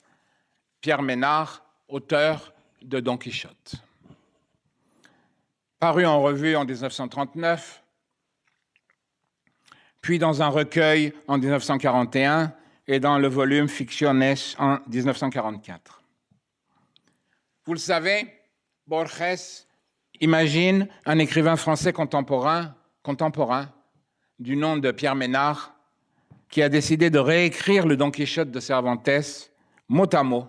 Pierre Ménard, auteur de Don Quichotte. Paru en revue en 1939, puis dans un recueil en 1941 et dans le volume Fictiones en 1944. Vous le savez, Borges Imagine un écrivain français contemporain, du nom de Pierre Ménard qui a décidé de réécrire le Don Quichotte de Cervantes mot à mot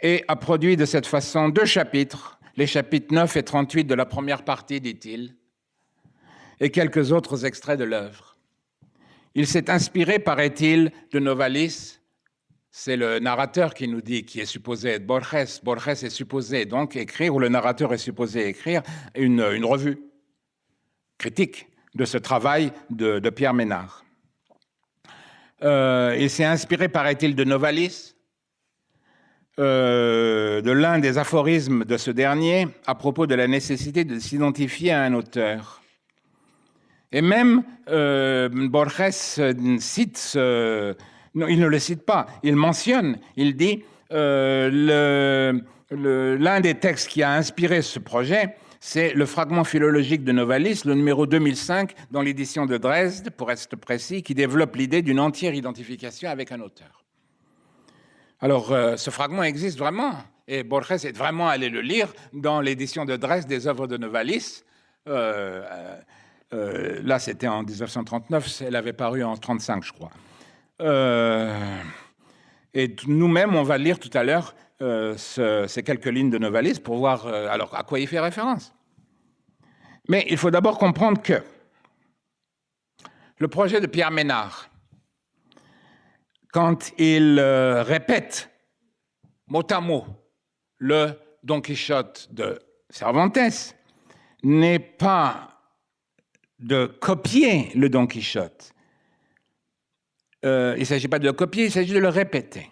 et a produit de cette façon deux chapitres, les chapitres 9 et 38 de la première partie, dit-il, et quelques autres extraits de l'œuvre. Il s'est inspiré, paraît-il, de Novalis, c'est le narrateur qui nous dit, qui est supposé être Borges. Borges est supposé donc écrire, ou le narrateur est supposé écrire, une, revue critique de ce travail de, Pierre Ménard. Euh, il s'est inspiré, paraît-il, de Novalis, euh, de l'un des aphorismes de ce dernier à propos de la nécessité de s'identifier à un auteur. Et même euh, Borges cite ce, non, il ne le cite pas, il mentionne, il dit euh, l'un des textes qui a inspiré ce projet, c'est le fragment philologique de Novalis, le numéro 2005, dans l'édition de Dresde, pour être précis, qui développe l'idée d'une entière identification avec un auteur. Alors, euh, ce fragment existe vraiment, et Borges est vraiment allé le lire dans l'édition de Dresde des œuvres de Novalis. Euh, là, c'était en 1939, elle avait paru en 1935, je crois. Euh, et nous-mêmes, on va lire tout à l'heure euh, ces quelques lignes de Novalis pour voir euh, alors à quoi il fait référence. Mais il faut d'abord comprendre que le projet de Pierre Ménard, quand il répète mot à mot le Don Quichotte de Cervantes, n'est pas de copier le Don Quichotte. Euh, il ne s'agit pas de le copier, il s'agit de le répéter.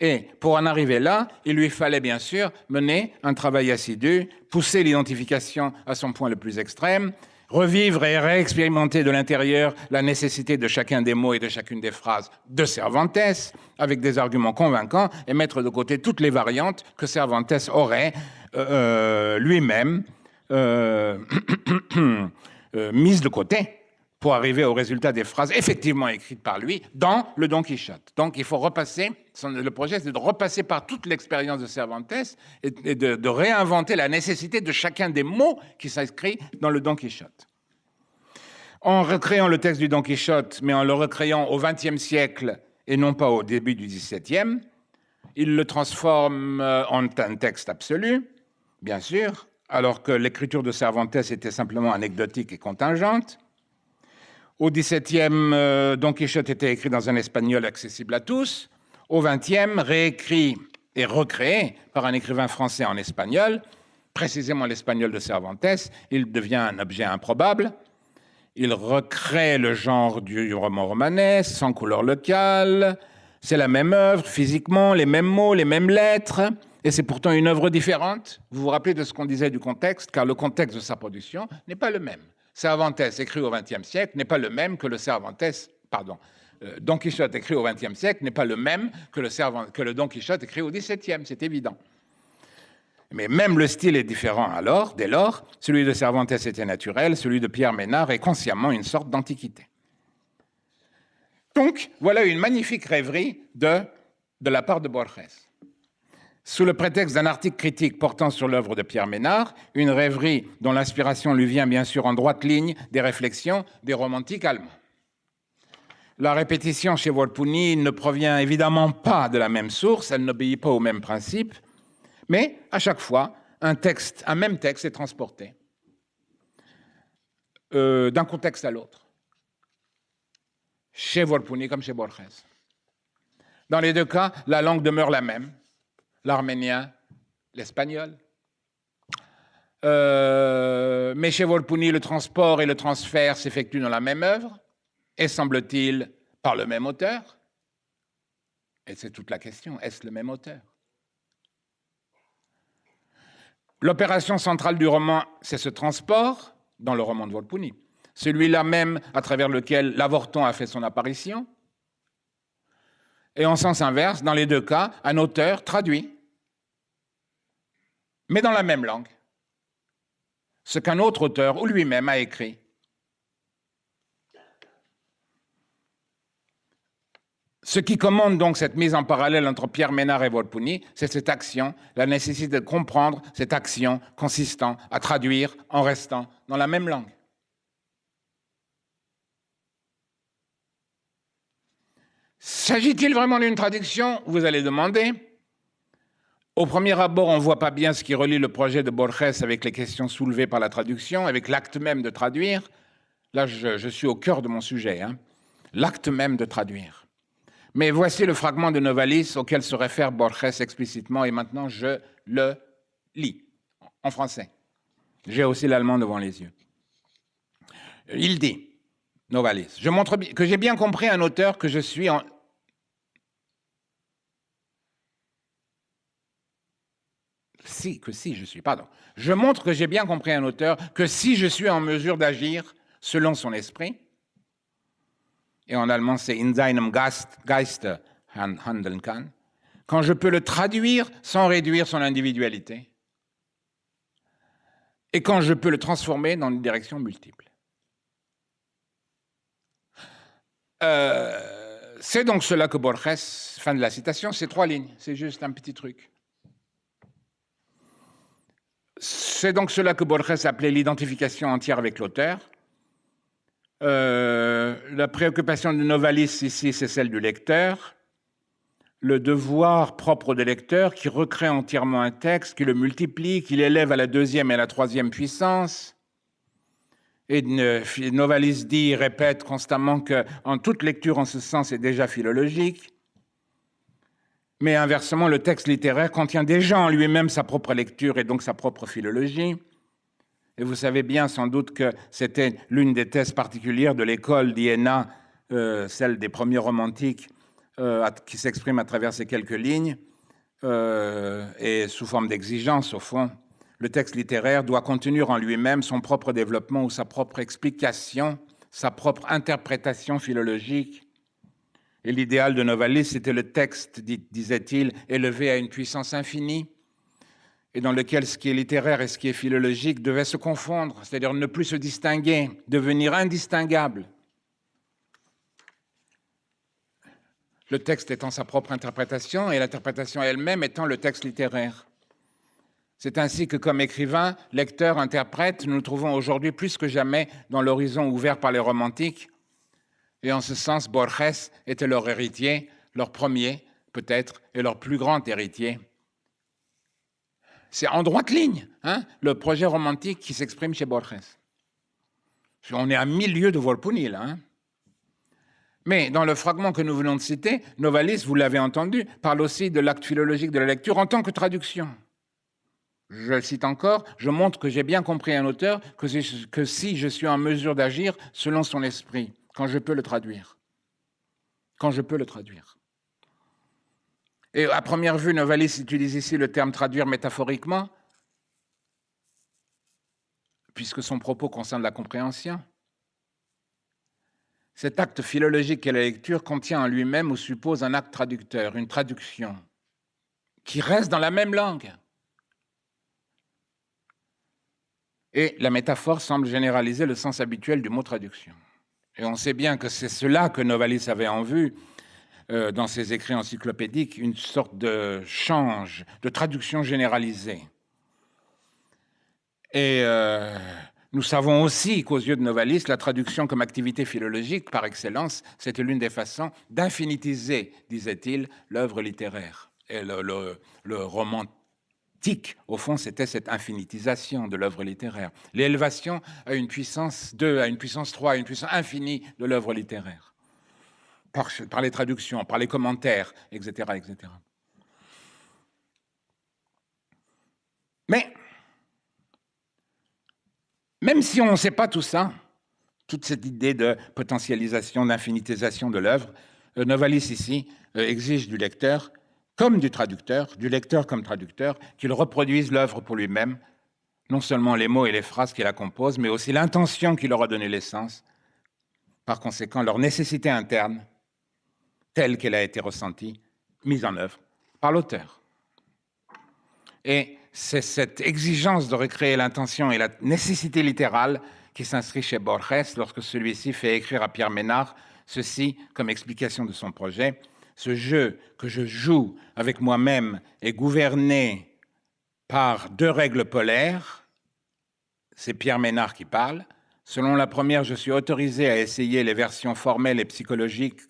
Et pour en arriver là, il lui fallait bien sûr mener un travail assidu, pousser l'identification à son point le plus extrême, revivre et réexpérimenter de l'intérieur la nécessité de chacun des mots et de chacune des phrases de Cervantes, avec des arguments convaincants, et mettre de côté toutes les variantes que Cervantes aurait euh, euh, lui-même mises de côté pour arriver au résultat des phrases effectivement écrites par lui dans le Don Quichotte. Donc il faut repasser, le projet c'est de repasser par toute l'expérience de Cervantes et, de, réinventer la nécessité de chacun des mots qui s'inscrit dans le Don Quichotte. En recréant le texte du Don Quichotte, mais en le recréant au XXe siècle et non pas au début du XVIIe, il le transforme euh, en un texte absolu, bien sûr, alors que l'écriture de Cervantes était simplement anecdotique et contingente. Au XVIIe, euh, Don Quichotte était écrit dans un espagnol accessible à tous. Au XXe, réécrit et recréé par un écrivain français en espagnol, précisément l'espagnol de Cervantes, il devient un objet improbable. Il recrée le genre du roman romanesque, sans couleur locale. C'est la même œuvre, physiquement, les mêmes mots, les mêmes lettres, et c'est pourtant une œuvre différente. Vous vous rappelez de ce qu'on disait du contexte, car le contexte de sa production n'est pas le même. Cervantes, écrit au XXe siècle, n'est pas le même que le Cervantes, pardon, euh, Don Quichotte écrit au XXe siècle n'est pas le même que le, que le Don Quichotte écrit au XVIIe, c'est évident. Mais même le style est différent alors, dès lors, celui de Cervantes était naturel, celui de Pierre Ménard est consciemment une sorte d'antiquité. Donc, voilà une magnifique rêverie de la part de Borges sous le prétexte d'un article critique portant sur l'œuvre de Pierre Ménard, une rêverie dont l'inspiration lui vient bien sûr en droite ligne des réflexions des romantiques allemands. La répétition chez Volpuni ne provient évidemment pas de la même source, elle n'obéit pas au même principe, mais à chaque fois, un même texte est transporté euh, d'un contexte à l'autre, chez Volpuni comme chez Borges. Dans les deux cas, la langue demeure la même, l'arménien, l'espagnol. Euh, mais chez Volpuni, le transport et le transfert s'effectuent dans la même œuvre, et semble-t-il par le même auteur. Et c'est toute la question, est-ce le même auteur? L'opération centrale du roman, c'est ce transport dans le roman de Volpuni, celui-là même à travers lequel l'avorton a fait son apparition. Et en sens inverse, dans les deux cas, un auteur traduit mais dans la même langue, ce qu'un autre auteur ou lui-même a écrit. Ce qui commande donc cette mise en parallèle entre Pierre Ménard et Volpuni, c'est cette action, la nécessité de comprendre cette action consistant à traduire en restant dans la même langue. S'agit-il vraiment d'une traduction? Vous allez demander. Au premier abord, on ne voit pas bien ce qui relie le projet de Borges avec les questions soulevées par la traduction, avec l'acte même de traduire. Là, je, suis au cœur de mon sujet. Hein. L'acte même de traduire. Mais voici le fragment de Novalis auquel se réfère Borges explicitement, et maintenant je le lis en français. J'ai aussi l'allemand devant les yeux. Il dit, Novalis, je montre que j'ai bien compris un auteur que je suis en, si, que si je suis, pardon. Je montre que j'ai bien compris un auteur, que si je suis en mesure d'agir selon son esprit, et en allemand c'est in seinem Geist handeln kann, quand je peux le traduire sans réduire son individualité, et quand je peux le transformer dans une direction multiple. Euh, c'est donc cela que Borges, fin de la citation, c'est trois lignes, c'est juste un petit truc. C'est donc cela que Borges appelait l'identification entière avec l'auteur. Euh, la préoccupation de Novalis ici, c'est celle du lecteur. Le devoir propre des lecteurs qui recrée entièrement un texte, qui le multiplie, qui l'élève à la deuxième et à la troisième puissance. Et Novalis dit, répète constamment qu'en toute lecture en ce sens est déjà philologique. Mais inversement, le texte littéraire contient déjà en lui-même sa propre lecture et donc sa propre philologie. Et vous savez bien sans doute que c'était l'une des thèses particulières de l'école d'Iéna, euh, celle des premiers romantiques, euh, qui s'exprime à travers ces quelques lignes, euh, et sous forme d'exigence au fond. Le texte littéraire doit contenir en lui-même son propre développement ou sa propre explication, sa propre interprétation philologique. Et l'idéal de Novalis, c'était le texte, disait-il, élevé à une puissance infinie, et dans lequel ce qui est littéraire et ce qui est philologique devaient se confondre, c'est-à-dire ne plus se distinguer, devenir indistinguables. Le texte étant sa propre interprétation et l'interprétation elle-même étant le texte littéraire. C'est ainsi que, comme écrivain, lecteur, interprète, nous nous trouvons aujourd'hui plus que jamais dans l'horizon ouvert par les romantiques. Et en ce sens, Borges était leur héritier, leur premier, peut-être, et leur plus grand héritier. C'est en droite ligne, hein, le projet romantique qui s'exprime chez Borges. On est à mille lieues de Volpuni, là. Hein. Mais dans le fragment que nous venons de citer, Novalis, vous l'avez entendu, parle aussi de l'acte philologique de la lecture en tant que traduction. Je le cite encore, je montre que j'ai bien compris un auteur, que si je suis en mesure d'agir selon son esprit, quand je peux le traduire. Quand je peux le traduire. Et à première vue, Novalis utilise ici le terme traduire métaphoriquement, puisque son propos concerne la compréhension. Cet acte philologique et la lecture contient en lui-même ou suppose un acte traducteur, une traduction, qui reste dans la même langue. Et la métaphore semble généraliser le sens habituel du mot traduction. Et on sait bien que c'est cela que Novalis avait en vue euh, dans ses écrits encyclopédiques une sorte de change, de traduction généralisée. Et euh, nous savons aussi qu'aux yeux de Novalis, la traduction comme activité philologique par excellence, c'était l'une des façons d'infinitiser, disait-il, l'œuvre littéraire. Et le, le, au fond, c'était cette infinitisation de l'œuvre littéraire. L'élévation à une puissance 2, à une puissance 3, à une puissance infinie de l'œuvre littéraire par, les traductions, par les commentaires, etc., etc. Mais, même si on ne sait pas tout ça, toute cette idée de potentialisation, d'infinitisation de l'œuvre, euh, Novalis ici euh, exige du lecteur, comme du traducteur, du lecteur comme traducteur, qu'il reproduise l'œuvre pour lui-même, non seulement les mots et les phrases qui la composent, mais aussi l'intention qui leur a donné l'essence, par conséquent leur nécessité interne, telle qu'elle a été ressentie, mise en œuvre par l'auteur. Et c'est cette exigence de recréer l'intention et la nécessité littérale qui s'inscrit chez Borges lorsque celui-ci fait écrire à Pierre Ménard ceci comme explication de son projet. Ce jeu que je joue avec moi-même est gouverné par deux règles polaires. C'est Pierre Ménard qui parle. Selon la première, je suis autorisé à essayer les versions formelles et psychologiques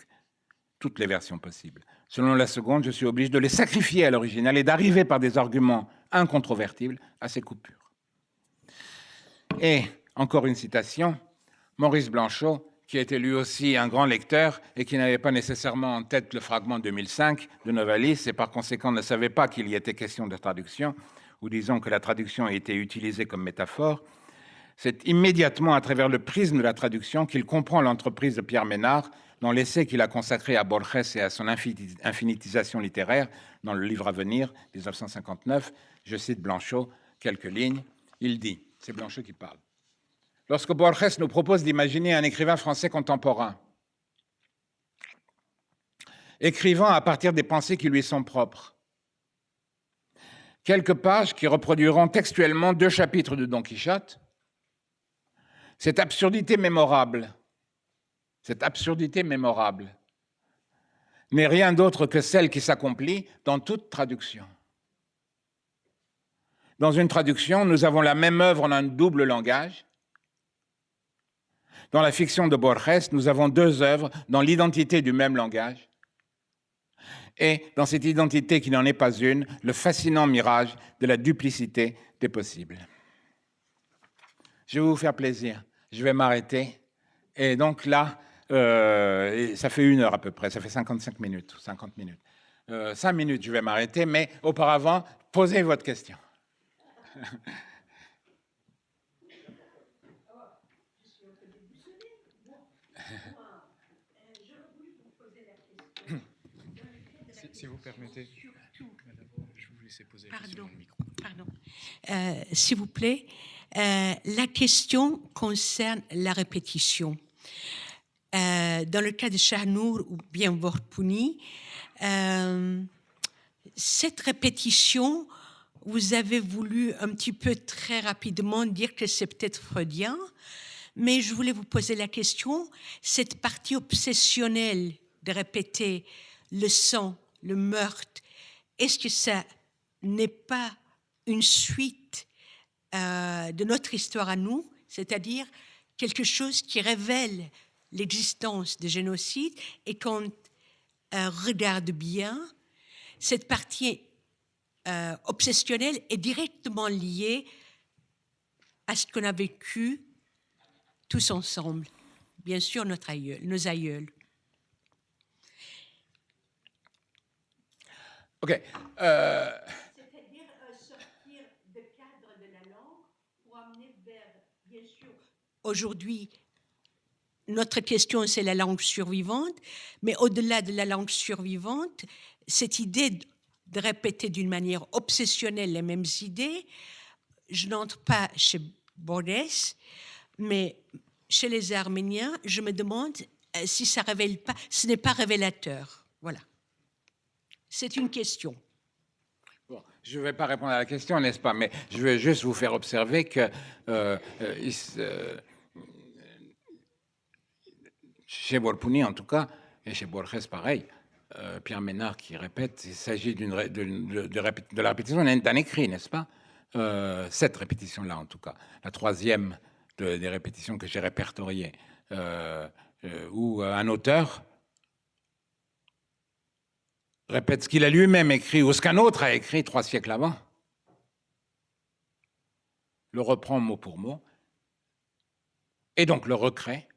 toutes les versions possibles. Selon la seconde, je suis obligé de les sacrifier à l'original et d'arriver par des arguments incontrovertibles à ces coupures. Et, encore une citation, Maurice Blanchot, qui était lui aussi un grand lecteur et qui n'avait pas nécessairement en tête le fragment 2005 de Novalis et par conséquent ne savait pas qu'il y était question de traduction, ou disons que la traduction a été utilisée comme métaphore, c'est immédiatement à travers le prisme de la traduction qu'il comprend l'entreprise de Pierre Ménard dans l'essai qu'il a consacré à Borges et à son infinitisation littéraire, dans le livre à venir, 1959, je cite Blanchot, quelques lignes, il dit, c'est Blanchot qui parle, lorsque Borges nous propose d'imaginer un écrivain français contemporain, écrivant à partir des pensées qui lui sont propres, quelques pages qui reproduiront textuellement deux chapitres de Don Quichotte, cette absurdité mémorable. Cette absurdité mémorable, n'est rien d'autre que celle qui s'accomplit dans toute traduction. Dans une traduction, nous avons la même œuvre en un double langage, Dans la fiction de Borges, nous avons deux œuvres dans l'identité du même langage. Et dans cette identité qui n'en est pas une, le fascinant mirage de la duplicité des possibles. Je vais vous faire plaisir. Je vais m'arrêter. Et donc là, euh, ça fait une heure à peu près, ça fait 55 minutes, 50 minutes. Euh, cinq minutes, je vais m'arrêter, mais auparavant, posez votre question. Je vous laisser poser pardon, Pardon. Euh, S'il vous plaît, euh, la question concerne la répétition. Euh, dans le cas de Shahnour ou bien Vorpouni, cette répétition, vous avez voulu un petit peu très rapidement dire que c'est peut-être freudien, mais je voulais vous poser la question, cette partie obsessionnelle de répéter le sang, le meurtre, est-ce que ça n'est pas une suite euh, de notre histoire à nous, c'est-à-dire quelque chose qui révèle l'existence des génocides et quand on regarde bien, cette partie euh, obsessionnelle est directement liée à ce qu'on a vécu tous ensemble. Bien sûr, notre aïeul, nos aïeuls. OK. C'est-à-dire sortir de cadre de la langue pour amener vers, bien sûr, aujourd'hui, notre question, c'est la langue survivante, mais au-delà de la langue survivante, cette idée de répéter d'une manière obsessionnelle les mêmes idées, je n'entre pas chez Borges, mais chez les Arméniens, je me demande euh, si ça révèle pas, ce n'est pas révélateur. Voilà. C'est une question. Bon, je ne vais pas répondre à la question, n'est-ce pas Mais je vais juste vous faire observer que euh, euh, euh chez Volpuni, en tout cas, et chez Borges, pareil, euh, Pierre Ménard qui répète, il s'agit de, la répétition d'un écrit, n'est-ce pas euh, Cette répétition-là, en tout cas. La troisième des répétitions que j'ai répertoriées, où un auteur répète ce qu'il a lui-même écrit ou ce qu'un autre a écrit trois siècles avant, le reprend mot pour mot, et donc le recrée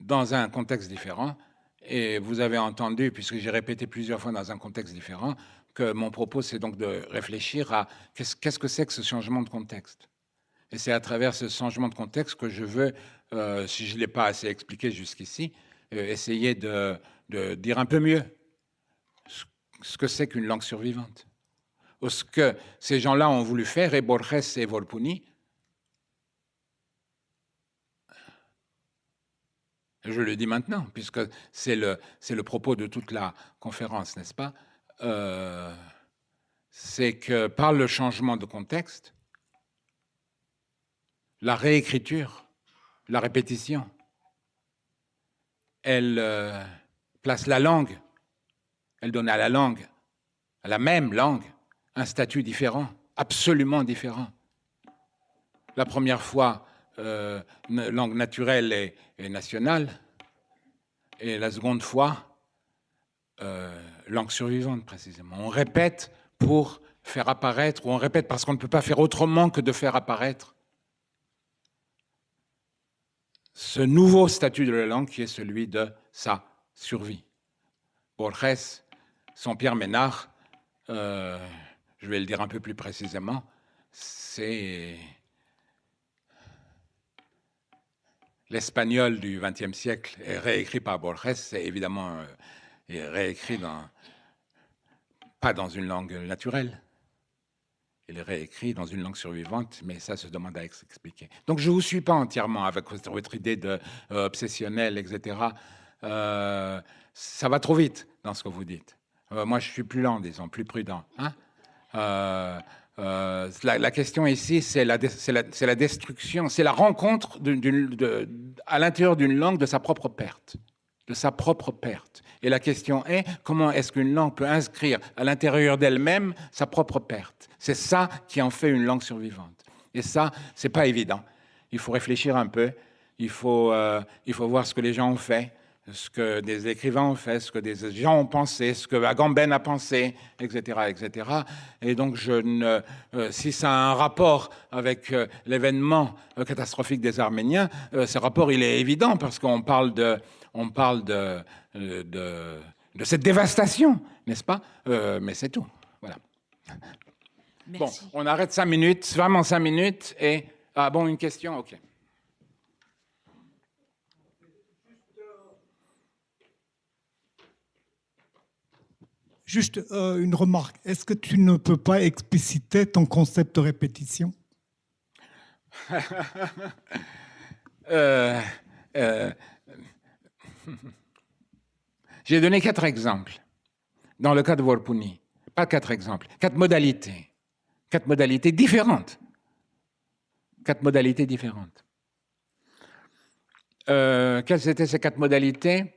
dans un contexte différent. Et vous avez entendu, puisque j'ai répété plusieurs fois dans un contexte différent, que mon propos, c'est donc de réfléchir à qu'est-ce que c'est que ce changement de contexte. Et c'est à travers ce changement de contexte que je veux, euh, si je ne l'ai pas assez expliqué jusqu'ici, euh, essayer de, de, dire un peu mieux ce que c'est qu'une langue survivante. Ce que ces gens-là ont voulu faire, et Borges et Volpuni, Je le dis maintenant, puisque c'est le, le propos de toute la conférence, n'est-ce pas? Euh, C'est que par le changement de contexte, la réécriture, la répétition, elle euh, place la langue, elle donne à la langue, à la même langue, un statut différent, absolument différent. La première fois, euh, langue naturelle et, nationale, et la seconde fois, euh, langue survivante précisément. On répète pour faire apparaître, ou on répète parce qu'on ne peut pas faire autrement que de faire apparaître ce nouveau statut de la langue qui est celui de sa survie. Borges, son Pierre Ménard, euh, je vais le dire un peu plus précisément, c'est l'espagnol du XXe siècle est réécrit par Borges, c'est évidemment euh, réécrit dans, pas dans une langue naturelle. Il est réécrit dans une langue survivante, mais ça se demande à s'expliquer. Donc je ne vous suis pas entièrement avec votre idée de euh, obsessionnelle, etc. Ça va trop vite dans ce que vous dites. Moi, je suis plus lent, disons, plus prudent. Hein euh, la, question ici, c'est la, destruction, c'est la rencontre à l'intérieur d'une langue de sa propre perte, de sa propre perte. Et la question est, comment est-ce qu'une langue peut inscrire à l'intérieur d'elle-même sa propre perte? C'est ça qui en fait une langue survivante. Et ça, c'est pas évident. Il faut réfléchir un peu. euh, il faut voir ce que les gens ont fait, ce que des écrivains ont fait, ce que des gens ont pensé, ce que Agamben a pensé, etc., etc. Et donc, je ne, euh, si ça a un rapport avec euh, l'événement euh, catastrophique des Arméniens, ce rapport il est évident parce qu'on parle de, on parle de, de, de cette dévastation, n'est-ce pas? Mais c'est tout. Voilà. Bon, on arrête cinq minutes, vraiment cinq minutes. Et ah bon, une question, ok. Juste euh, une remarque. Est-ce que tu ne peux pas expliciter ton concept de répétition? Euh, euh, J'ai donné quatre exemples dans le cas de Warpuni. Pas quatre exemples, quatre modalités. Quatre modalités différentes. Quatre modalités différentes. Quelles étaient ces quatre modalités?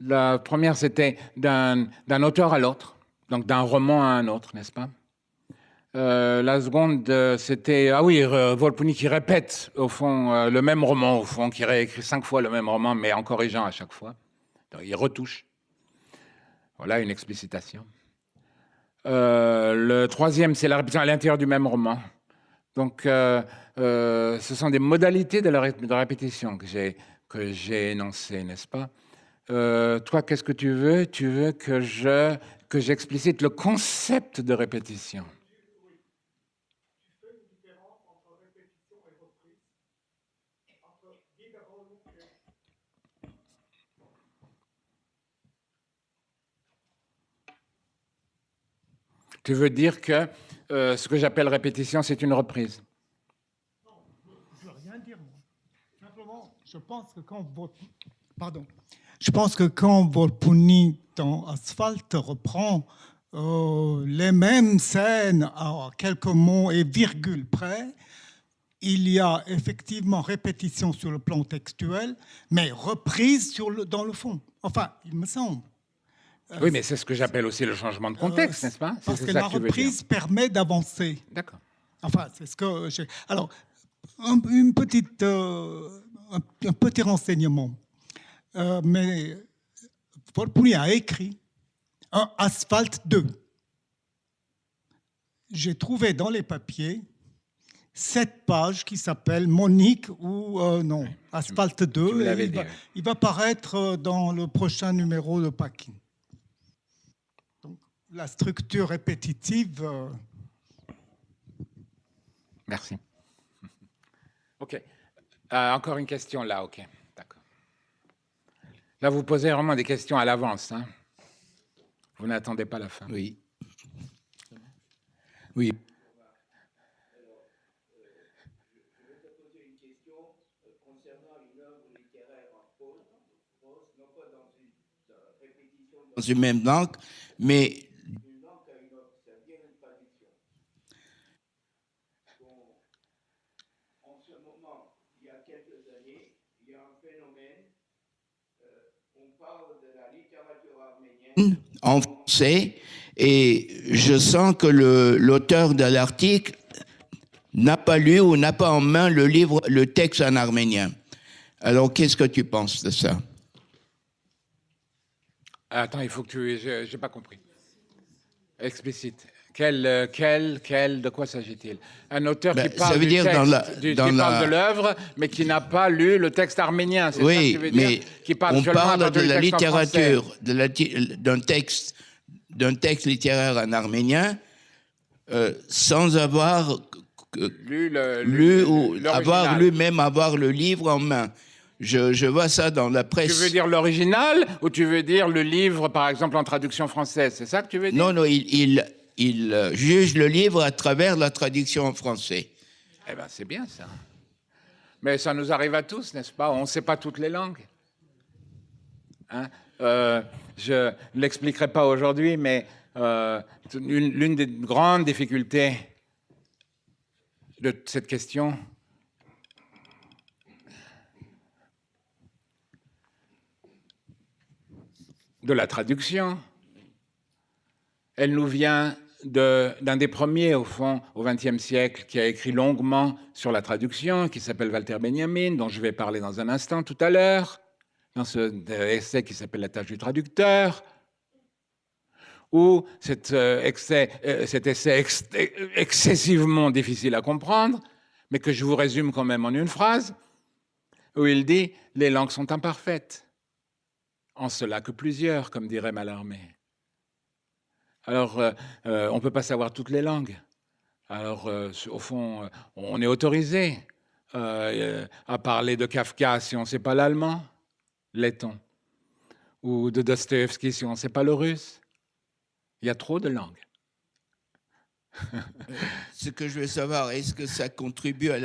La première, c'était d'un auteur à l'autre, donc d'un roman à un autre, n'est-ce pas? Euh, la seconde, euh, c'était ah oui, euh, Volpuni qui répète au fond euh, le même roman, au fond, qui réécrit cinq fois le même roman, mais en corrigeant à chaque fois. Donc, il retouche. Voilà une explicitation. Le troisième, c'est la répétition à l'intérieur du même roman. Donc, ce sont des modalités de la répétition que j'ai énoncées, n'est-ce pas? Euh, Toi, qu'est-ce que tu veux? Tu veux que je que j'explicite le concept de répétition. Tu veux dire que euh, ce que j'appelle répétition, c'est une reprise? Je veux rien dire, moi. Simplement, je pense que quand Vol- Pardon. Je pense que quand Volpuni dans Asphalte reprend euh, les mêmes scènes à quelques mots et virgules près, il y a effectivement répétition sur le plan textuel, mais reprise sur le, dans le fond. Enfin, il me semble. Oui, mais c'est ce que j'appelle aussi le changement de contexte, Euh, n'est-ce pas? Parce que la reprise permet d'avancer. D'accord. Enfin, c'est ce que j'ai. Alors, un, une petite, euh, un, un petit renseignement. Euh, mais Volpuni a écrit un Asphalte 2. J'ai trouvé dans les papiers cette page qui s'appelle Monique ou euh, non, Asphalte 2. me et l'avais il, va, il va paraître euh, dans le prochain numéro de Paquin. Donc, la structure répétitive. euh, Merci. OK. Euh, encore une question là, OK. Là, vous posez vraiment des questions à l'avance. Hein vous n'attendez pas la fin. Oui. Oui. Dans une même langue, mais en français et je sens que l'auteur de l'article n'a pas lu ou n'a pas en main le livre, le texte en arménien. Alors, qu'est-ce que tu penses de ça? Attends, il faut que tu. Je pas compris. Explicite. Quel, euh, quel, quel, de quoi s'agit-il? Un auteur Ben, qui parle, du dire texte, dans la- du- dans qui parle de l'œuvre, mais qui n'a pas lu le texte arménien. C'est ça que Oui, tu dire mais qui parle on parle de la littérature, d'un texte, d'un texte littéraire en arménien, euh, sans avoir euh, Lu, le, lu le- ou avoir lu, même avoir le livre en main. Je, je vois ça dans la Tu presse. veux dire l'original ou tu veux dire le livre, par exemple, en traduction française? C'est ça que tu veux dire? Non, non, il, il, il, euh, juge le livre à travers la traduction en français. Eh bien, c'est bien ça. Mais ça nous arrive à tous, n'est-ce pas? On ne sait pas toutes les langues. Hein? Euh, je ne l'expliquerai pas aujourd'hui, mais euh, une- l'une des grandes difficultés de cette question, de la traduction, elle nous vient d'un des premiers, au fond, au XXe siècle, qui a écrit longuement sur la traduction, qui s'appelle Walter Benjamin, dont je vais parler dans un instant tout à l'heure, dans ce essai qui s'appelle La tâche du traducteur, où cet, excès, cet essai excessivement difficile à comprendre, mais que je vous résume quand même en une phrase, où il dit « les langues sont imparfaites, en cela que plusieurs, comme dirait Mallarmé ». Alors, euh, euh, on ne peut pas savoir toutes les langues. Alors, euh, au fond, on est autorisé à parler de Kafka si on ne sait pas l'allemand, letton, ou de Dostoevsky si on ne sait pas le russe. Il y a trop de langues. Ce que je veux savoir, est-ce que ça contribue à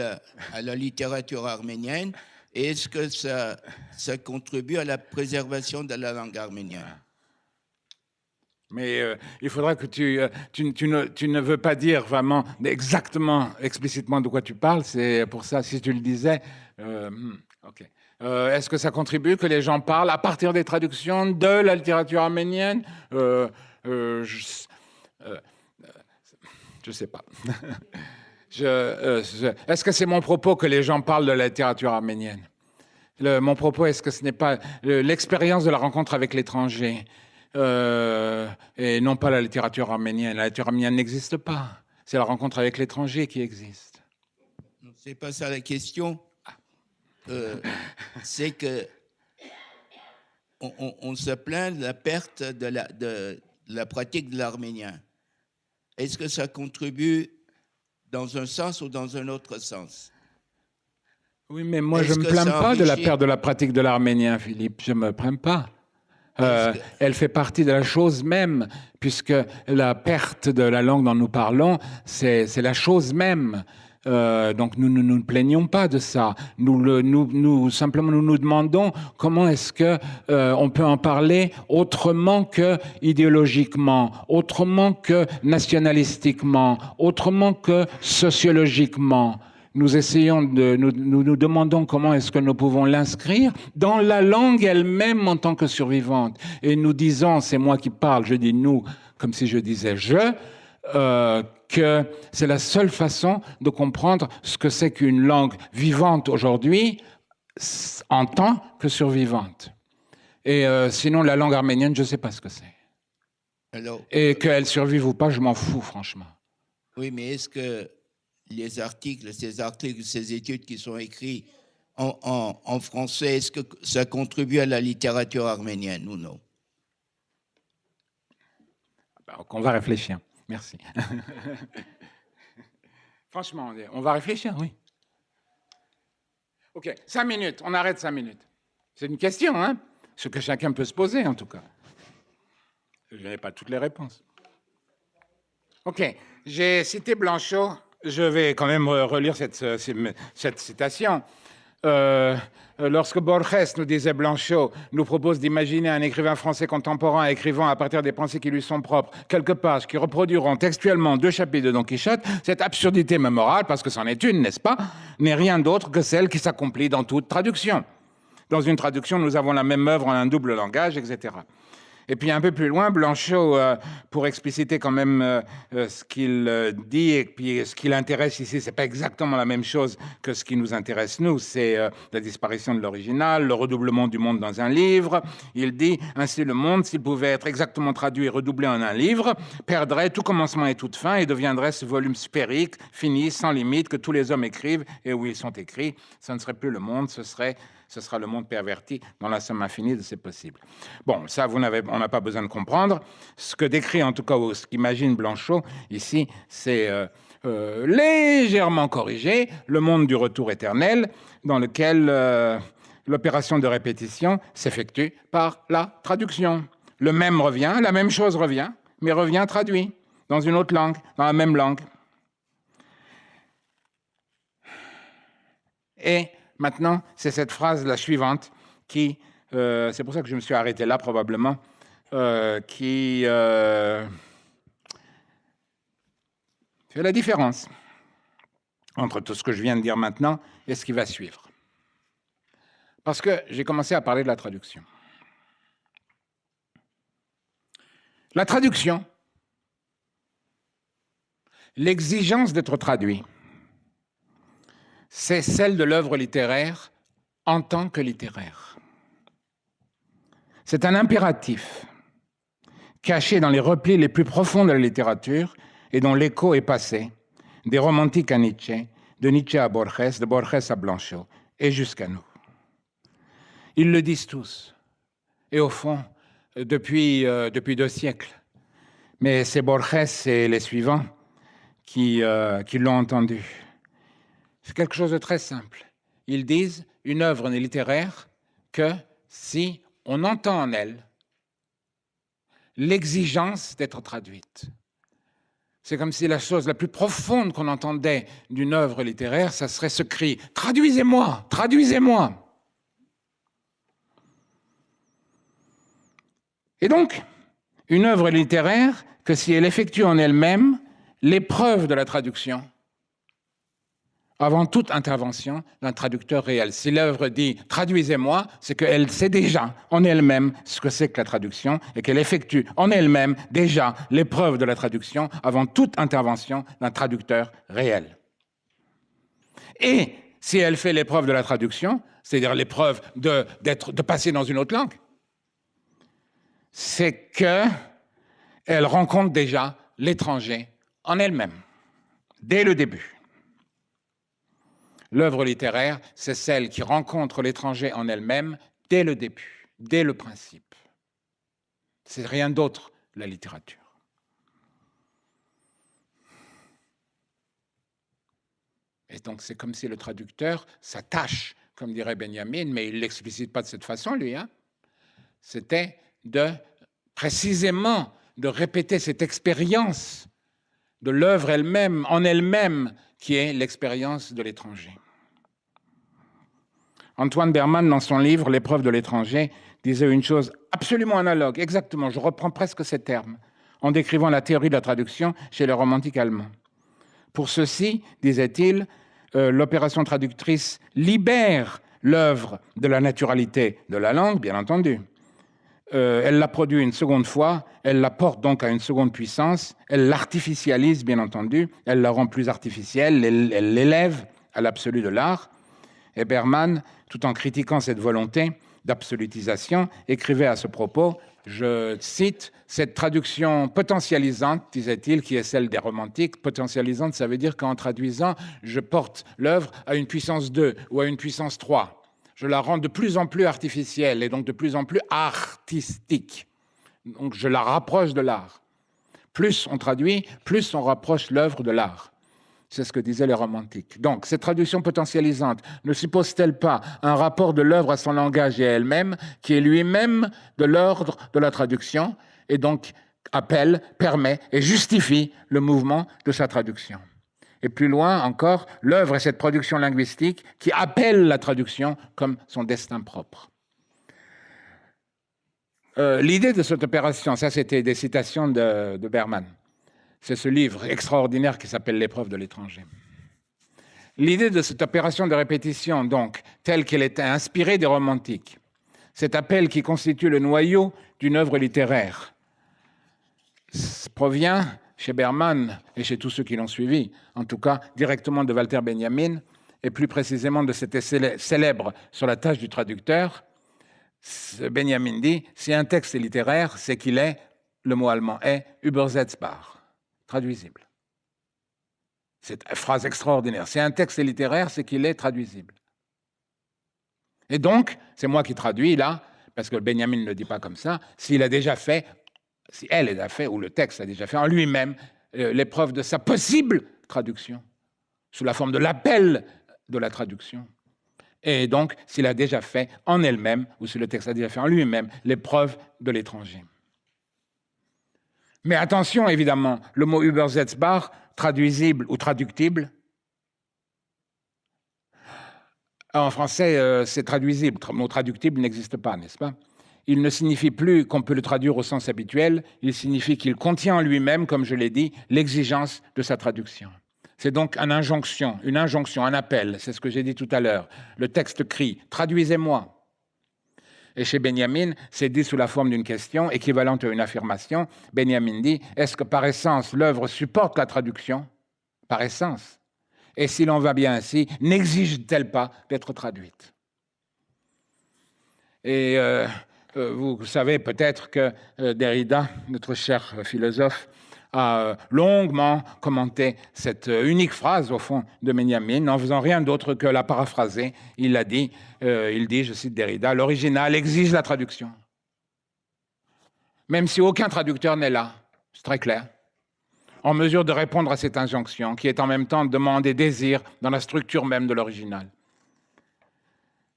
la, littérature arménienne et est-ce que ça contribue à la préservation de la langue arménienne? Mais euh, il faudra que tu, euh, tu, ne, veux pas dire vraiment exactement, explicitement de quoi tu parles. C'est pour ça, si tu le disais, euh, hmm, ok. Est-ce que ça contribue que les gens parlent à partir des traductions de la littérature arménienne? Je ne sais pas. est-ce que c'est mon propos que les gens parlent de la littérature arménienne? Mon propos, est-ce que ce n'est pas l'expérience de la rencontre avec l'étranger? Euh, et non pas la littérature arménienne. La littérature arménienne n'existe pas. C'est la rencontre avec l'étranger qui existe. C'est pas ça la question. Euh, c'est que on, se plaint de la perte de la, de la pratique de l'arménien. Est-ce que ça contribue dans un sens ou dans un autre sens? Oui, mais moi, je ne me plains pas de la perte de la pratique de l'arménien, Philippe. Je ne me plains pas. Euh, elle fait partie de la chose même, puisque la perte de la langue dont nous parlons, c'est la chose même. Euh, donc nous ne nous, plaignons pas de ça. Nous, le, nous, nous simplement nous nous demandons comment est-ce que euh, on peut en parler autrement que idéologiquement, autrement que nationalistiquement, autrement que sociologiquement nous essayons de, nous nous, demandons comment est-ce que nous pouvons l'inscrire dans la langue elle-même en tant que survivante. Et nous disons, c'est moi qui parle, je dis nous, comme si je disais je, euh, que c'est la seule façon de comprendre ce que c'est qu'une langue vivante aujourd'hui en tant que survivante. Et euh, sinon, la langue arménienne, je ne sais pas ce que c'est. Et qu'elle survive ou pas, je m'en fous, franchement. Oui, mais est-ce que les articles, ces articles, ces études qui sont écrits en, français, est-ce que ça contribue à la littérature arménienne ou non? Ben, On va réfléchir. Merci. Franchement, on va réfléchir, oui. OK, cinq minutes, on arrête cinq minutes. C'est une question, hein Ce que chacun peut se poser, en tout cas. Je n'ai pas toutes les réponses. OK, j'ai cité Blanchot je vais quand même relire cette, cette citation. Euh, lorsque Borges, nous disait Blanchot, nous propose d'imaginer un écrivain français contemporain écrivant à partir des pensées qui lui sont propres quelques pages qui reproduiront textuellement deux chapitres de Don Quichotte, cette absurdité morale, parce que c'en est une, n'est-ce pas, n'est rien d'autre que celle qui s'accomplit dans toute traduction. Dans une traduction, nous avons la même œuvre en un double langage, etc. Et puis un peu plus loin, Blanchot, euh, pour expliciter quand même euh, euh, ce qu'il dit et puis ce qui l'intéresse ici, c'est pas exactement la même chose que ce qui nous intéresse nous, c'est la disparition de l'original, le redoublement du monde dans un livre. Il dit ainsi le monde, s'il pouvait être exactement traduit et redoublé en un livre, perdrait tout commencement et toute fin et deviendrait ce volume sphérique, fini, sans limite, que tous les hommes écrivent et où ils sont écrits. Ce ne serait plus le monde, ce serait ce sera le monde perverti dans la somme infinie de ses possibles. Bon, ça, on n'a pas besoin de comprendre. Ce que décrit, en tout cas, ce qu'imagine Blanchot ici, c'est euh, euh, légèrement corrigé le monde du retour éternel, dans lequel euh, l'opération de répétition s'effectue par la traduction. Le même revient, la même chose revient, mais revient traduit dans une autre langue, dans la même langue. Et Maintenant, c'est cette phrase, la suivante, qui, euh, c'est pour ça que je me suis arrêté là probablement, euh, qui euh, fait la différence entre tout ce que je viens de dire maintenant et ce qui va suivre. Parce que j'ai commencé à parler de la traduction. La traduction, L'exigence d'être traduit, c'est celle de l'œuvre littéraire en tant que littéraire. C'est un impératif caché dans les replis les plus profonds de la littérature et dont l'écho est passé des romantiques à Nietzsche, de Nietzsche à Borges, de Borges à Blanchot et jusqu'à nous. Ils le disent tous. Et au fond, depuis, euh, depuis deux siècles. Mais c'est Borges et les suivants qui, euh, qui l'ont entendu. C'est quelque chose de très simple. Ils disent une œuvre n'est littéraire que si on entend en elle l'exigence d'être traduite. C'est comme si la chose la plus profonde qu'on entendait d'une œuvre littéraire, ça serait ce cri ⁇ Traduisez-moi Traduisez-moi !⁇ Et donc, une œuvre littéraire que si elle effectue en elle-même l'épreuve de la traduction, avant toute intervention d'un traducteur réel. Si l'œuvre dit traduisez-moi, c'est qu'elle sait déjà en elle-même ce que c'est que la traduction et qu'elle effectue en elle-même déjà l'épreuve de la traduction avant toute intervention d'un traducteur réel. Et si elle fait l'épreuve de la traduction, c'est-à-dire l'épreuve de, de passer dans une autre langue, c'est qu'elle rencontre déjà l'étranger en elle-même, dès le début. L'œuvre littéraire, c'est celle qui rencontre l'étranger en elle-même dès le début, dès le principe. C'est rien d'autre, la littérature. Et donc c'est comme si le traducteur s'attache, comme dirait Benjamin, mais il ne l'explicite pas de cette façon, lui. Hein. C'était de précisément de répéter cette expérience de l'œuvre elle-même, en elle-même, qui est l'expérience de l'étranger. Antoine Berman, dans son livre L'épreuve de l'étranger, disait une chose absolument analogue, exactement, je reprends presque ces termes, en décrivant la théorie de la traduction chez les romantiques allemands. Pour ceci, disait-il, euh, l'opération traductrice libère l'œuvre de la naturalité de la langue, bien entendu, euh, elle la produit une seconde fois, elle la porte donc à une seconde puissance, elle l'artificialise bien entendu, elle la rend plus artificielle, elle l'élève à l'absolu de l'art. Et Berman, tout en critiquant cette volonté d'absolutisation, écrivait à ce propos, je cite, cette traduction potentialisante, disait-il, qui est celle des romantiques, potentialisante, ça veut dire qu'en traduisant, je porte l'œuvre à une puissance 2 ou à une puissance 3 je la rends de plus en plus artificielle et donc de plus en plus artistique. Donc je la rapproche de l'art. Plus on traduit, plus on rapproche l'œuvre de l'art. C'est ce que disaient les romantiques. Donc, cette traduction potentialisante ne suppose-t-elle pas un rapport de l'œuvre à son langage et à elle-même, qui est lui-même de l'ordre de la traduction, et donc appelle, permet et justifie le mouvement de sa traduction? Et plus loin encore, l'œuvre est cette production linguistique qui appelle la traduction comme son destin propre. Euh, l'idée de cette opération, ça c'était des citations de, de Berman, c'est ce livre extraordinaire qui s'appelle L'épreuve de l'étranger. L'idée de cette opération de répétition, donc, telle qu'elle était inspirée des romantiques, cet appel qui constitue le noyau d'une œuvre littéraire, provient chez Berman et chez tous ceux qui l'ont suivi, en tout cas directement de Walter Benjamin, et plus précisément de cet essai célèbre sur la tâche du traducteur, Benjamin dit, si un texte est littéraire, c'est qu'il est, le mot allemand est, übersetzbar, traduisible. Cette phrase extraordinaire. Si un texte est littéraire, c'est qu'il est traduisible. Et donc, c'est moi qui traduis là, parce que Benjamin ne le dit pas comme ça, s'il a déjà fait si elle a fait, ou le texte a déjà fait en lui-même, euh, l'épreuve de sa possible traduction, sous la forme de l'appel de la traduction. Et donc, s'il a déjà fait en elle-même, ou si le texte a déjà fait en lui-même, l'épreuve de l'étranger. Mais attention, évidemment, le mot Übersetzbar, traduisible ou traductible, en français, euh, c'est traduisible. Le mot traductible n'existe pas, n'est-ce pas? Il ne signifie plus qu'on peut le traduire au sens habituel, il signifie qu'il contient en lui-même, comme je l'ai dit, l'exigence de sa traduction. C'est donc une injonction, une injonction, un appel, c'est ce que j'ai dit tout à l'heure. Le texte crie « traduisez-moi ». Et chez Benjamin, c'est dit sous la forme d'une question équivalente à une affirmation. Benjamin dit « Est-ce que par essence l'œuvre supporte la traduction ?» par essence Et si l'on va bien ainsi, n'exige-t-elle pas d'être traduite? Et euh, vous savez peut-être que euh, Derrida, notre cher philosophe, a longuement commenté cette unique phrase, au fond, de Benjamin, en faisant rien d'autre que la paraphraser. Il a dit, il dit, je cite Derrida, l'original exige la traduction. Même si aucun traducteur n'est là, c'est très clair en mesure de répondre à cette injonction, qui est en même temps demande et désir dans la structure même de l'original.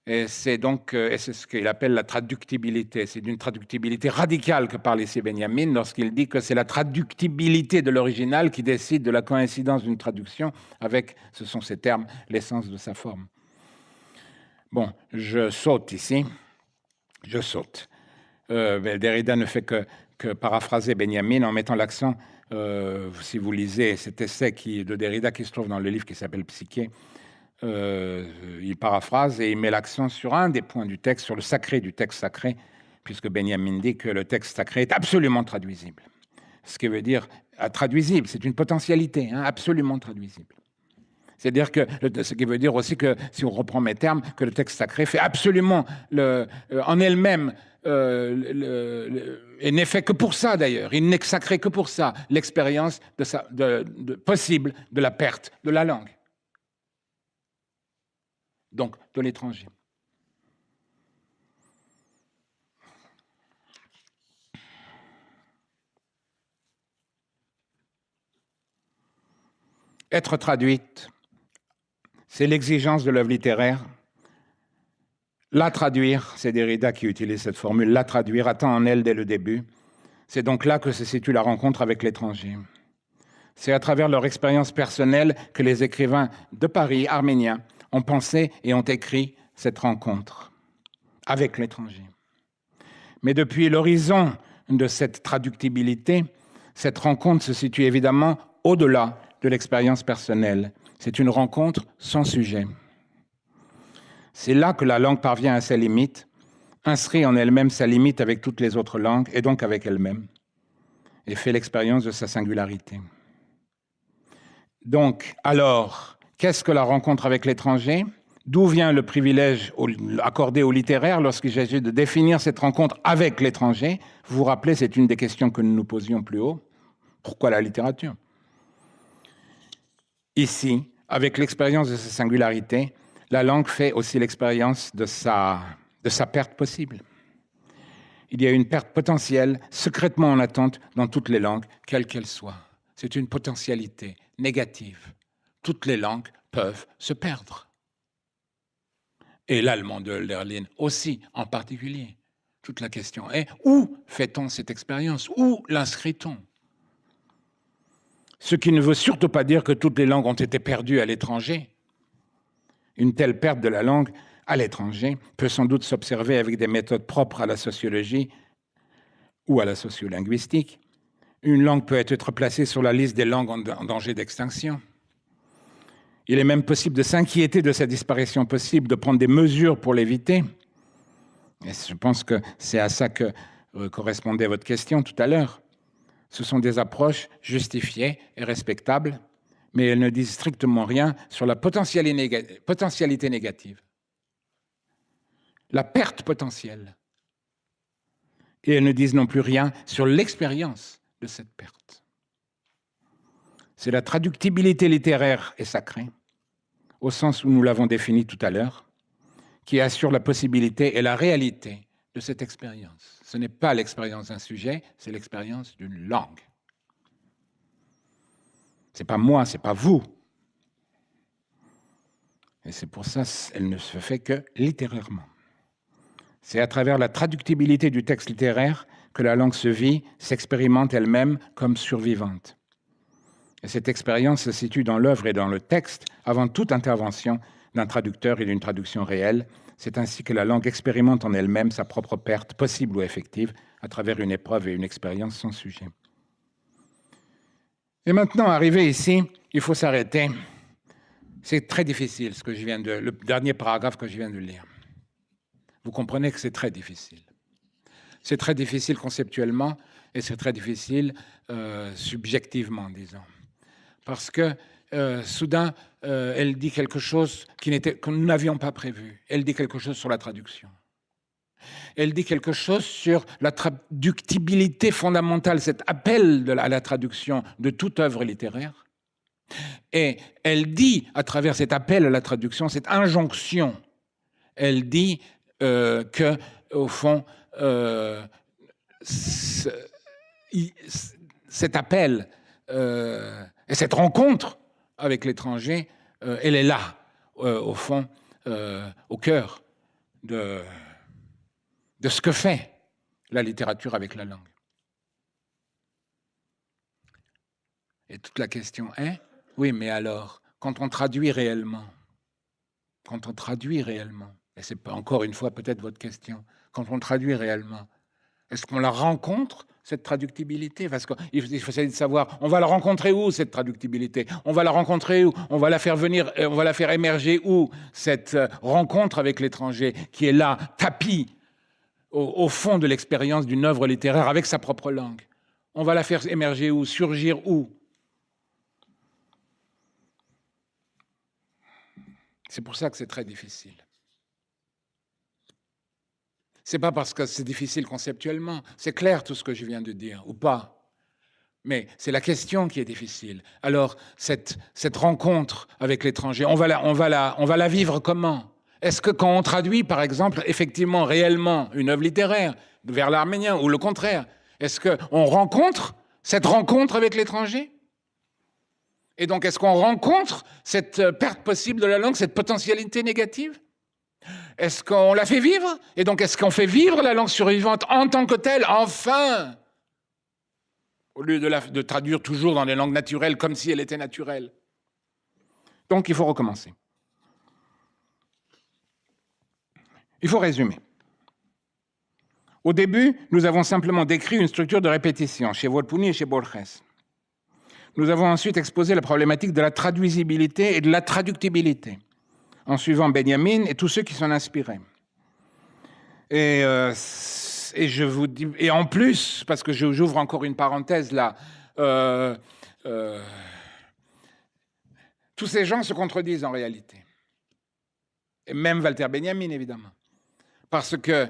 Et c'est donc, euh, c'est ce qu'il appelle la traductibilité. C'est d'une traductibilité radicale que parle ici Benjamin lorsqu'il dit que c'est la traductibilité de l'original qui décide de la coïncidence d'une traduction avec, ce sont ces termes, l'essence de sa forme. Bon, je saute ici. Je saute. Euh, Derrida ne fait que, que paraphraser Benjamin en mettant l'accent euh, si vous lisez cet essai qui, de Derrida qui se trouve dans le livre qui s'appelle Psyché, euh, il paraphrase et il met l'accent sur un des points du texte, sur le sacré du texte sacré, puisque Benjamin dit que le texte sacré est absolument traduisible. Ce qui veut dire traduisible, c'est une potentialité, hein, absolument traduisible. C'est-à-dire que ce qui veut dire aussi que, si on reprend mes termes, que le texte sacré fait absolument euh, en elle-même euh, et n'est fait que pour ça d'ailleurs. Il n'est sacré que pour ça, l'expérience possible de la perte de la langue. Donc, de l'étranger. Être traduite, c'est l'exigence de l'œuvre littéraire la traduire, c'est Derrida qui utilise cette formule, la traduire attend en elle dès le début. C'est donc là que se situe la rencontre avec l'étranger. C'est à travers leur expérience personnelle que les écrivains de Paris, arméniens, ont pensé et ont écrit cette rencontre avec l'étranger. Mais depuis l'horizon de cette traductibilité, cette rencontre se situe évidemment au-delà de l'expérience personnelle. C'est une rencontre sans sujet. C'est là que la langue parvient à ses limites, inscrit en elle-même sa limite avec toutes les autres langues et donc avec elle-même, et fait l'expérience de sa singularité. Donc, alors, qu'est-ce que la rencontre avec l'étranger? D'où vient le privilège accordé au littéraire lorsqu'il s'agit de définir cette rencontre avec l'étranger? Vous vous rappelez, c'est une des questions que nous nous posions plus haut. Pourquoi la littérature? Ici, avec l'expérience de sa singularité, la langue fait aussi l'expérience de sa, de sa perte possible. Il y a une perte potentielle, secrètement en attente, dans toutes les langues, quelles qu'elles soient. C'est une potentialité négative. Toutes les langues peuvent se perdre. Et l'allemand de Hölderlin aussi, en particulier. Toute la question est où fait-on cette expérience? Où l'inscrit-on? Ce qui ne veut surtout pas dire que toutes les langues ont été perdues à l'étranger, une telle perte de la langue à l'étranger peut sans doute s'observer avec des méthodes propres à la sociologie ou à la sociolinguistique. Une langue peut être placée sur la liste des langues en danger d'extinction. Il est même possible de s'inquiéter de sa disparition possible, de prendre des mesures pour l'éviter. Et je pense que c'est à ça que euh, correspondait votre question tout à l'heure. Ce sont des approches justifiées et respectables mais elles ne disent strictement rien sur la potentialité négative, la perte potentielle. Et elles ne disent non plus rien sur l'expérience de cette perte. C'est la traductibilité littéraire et sacrée, au sens où nous l'avons défini tout à l'heure, qui assure la possibilité et la réalité de cette expérience. Ce n'est pas l'expérience d'un sujet, c'est l'expérience d'une langue. C'est pas moi, c'est pas vous. Et c'est pour ça qu'elle ne se fait que littérairement. C'est à travers la traductibilité du texte littéraire que la langue se vit, s'expérimente elle-même comme survivante. Et cette expérience se situe dans l'œuvre et dans le texte avant toute intervention d'un traducteur et d'une traduction réelle. C'est ainsi que la langue expérimente en elle-même sa propre perte, possible ou effective, à travers une épreuve et une expérience sans sujet. Et maintenant, arrivé ici, il faut s'arrêter. C'est très difficile, ce que je viens de, le dernier paragraphe que je viens de lire. Vous comprenez que c'est très difficile. C'est très difficile conceptuellement et c'est très difficile euh, subjectivement, disons. Parce que euh, soudain, euh, elle dit quelque chose qui n'était, que nous n'avions pas prévu. Elle dit quelque chose sur la traduction. Elle dit quelque chose sur la traductibilité fondamentale, cet appel à la traduction de toute œuvre littéraire. Et elle dit, à travers cet appel à la traduction, cette injonction, elle dit euh, que, au fond, euh, cet appel et cette rencontre avec l'étranger, euh, elle est là, euh, au fond, au cœur de, de ce que fait la littérature avec la langue. Et toute la question est, oui, mais alors, quand on traduit réellement, quand on traduit réellement, et c'est encore une fois peut-être votre question, quand on traduit réellement, est-ce qu'on la rencontre cette traductibilité Parce qu'il faut essayer de savoir, on va la rencontrer où, cette traductibilité? On va la rencontrer où? On va la faire venir, euh, on va la faire émerger où Cette euh, rencontre avec l'étranger qui est là, tapis au, fond de l'expérience d'une œuvre littéraire avec sa propre langue? On va la faire émerger où? Surgir où? C'est pour ça que c'est très difficile. C'est pas parce que c'est difficile conceptuellement. C'est clair tout ce que je viens de dire, ou pas. Mais c'est la question qui est difficile. Alors, cette, rencontre avec l'étranger, on, on, on va la vivre comment? Est-ce que quand on traduit, par exemple, effectivement, réellement, une œuvre littéraire vers l'arménien, ou le contraire, est-ce qu'on rencontre cette rencontre avec l'étranger? Et donc, est-ce qu'on rencontre cette perte possible de la langue, cette potentialité négative? Est-ce qu'on la fait vivre? Et donc, est-ce qu'on fait vivre la langue survivante en tant que telle Enfin? Au lieu de, la, traduire toujours dans les langues naturelles comme si elle était naturelle. Donc, il faut recommencer. Il faut résumer. Au début, nous avons simplement décrit une structure de répétition chez Volpuni et chez Borges. Nous avons ensuite exposé la problématique de la traduisibilité et de la traductibilité en suivant Benjamin et tous ceux qui sont inspirés. Et, euh, en plus, parce que j'ouvre encore une parenthèse là, euh, euh, tous ces gens se contredisent en réalité. Et même Walter Benjamin, évidemment. Parce que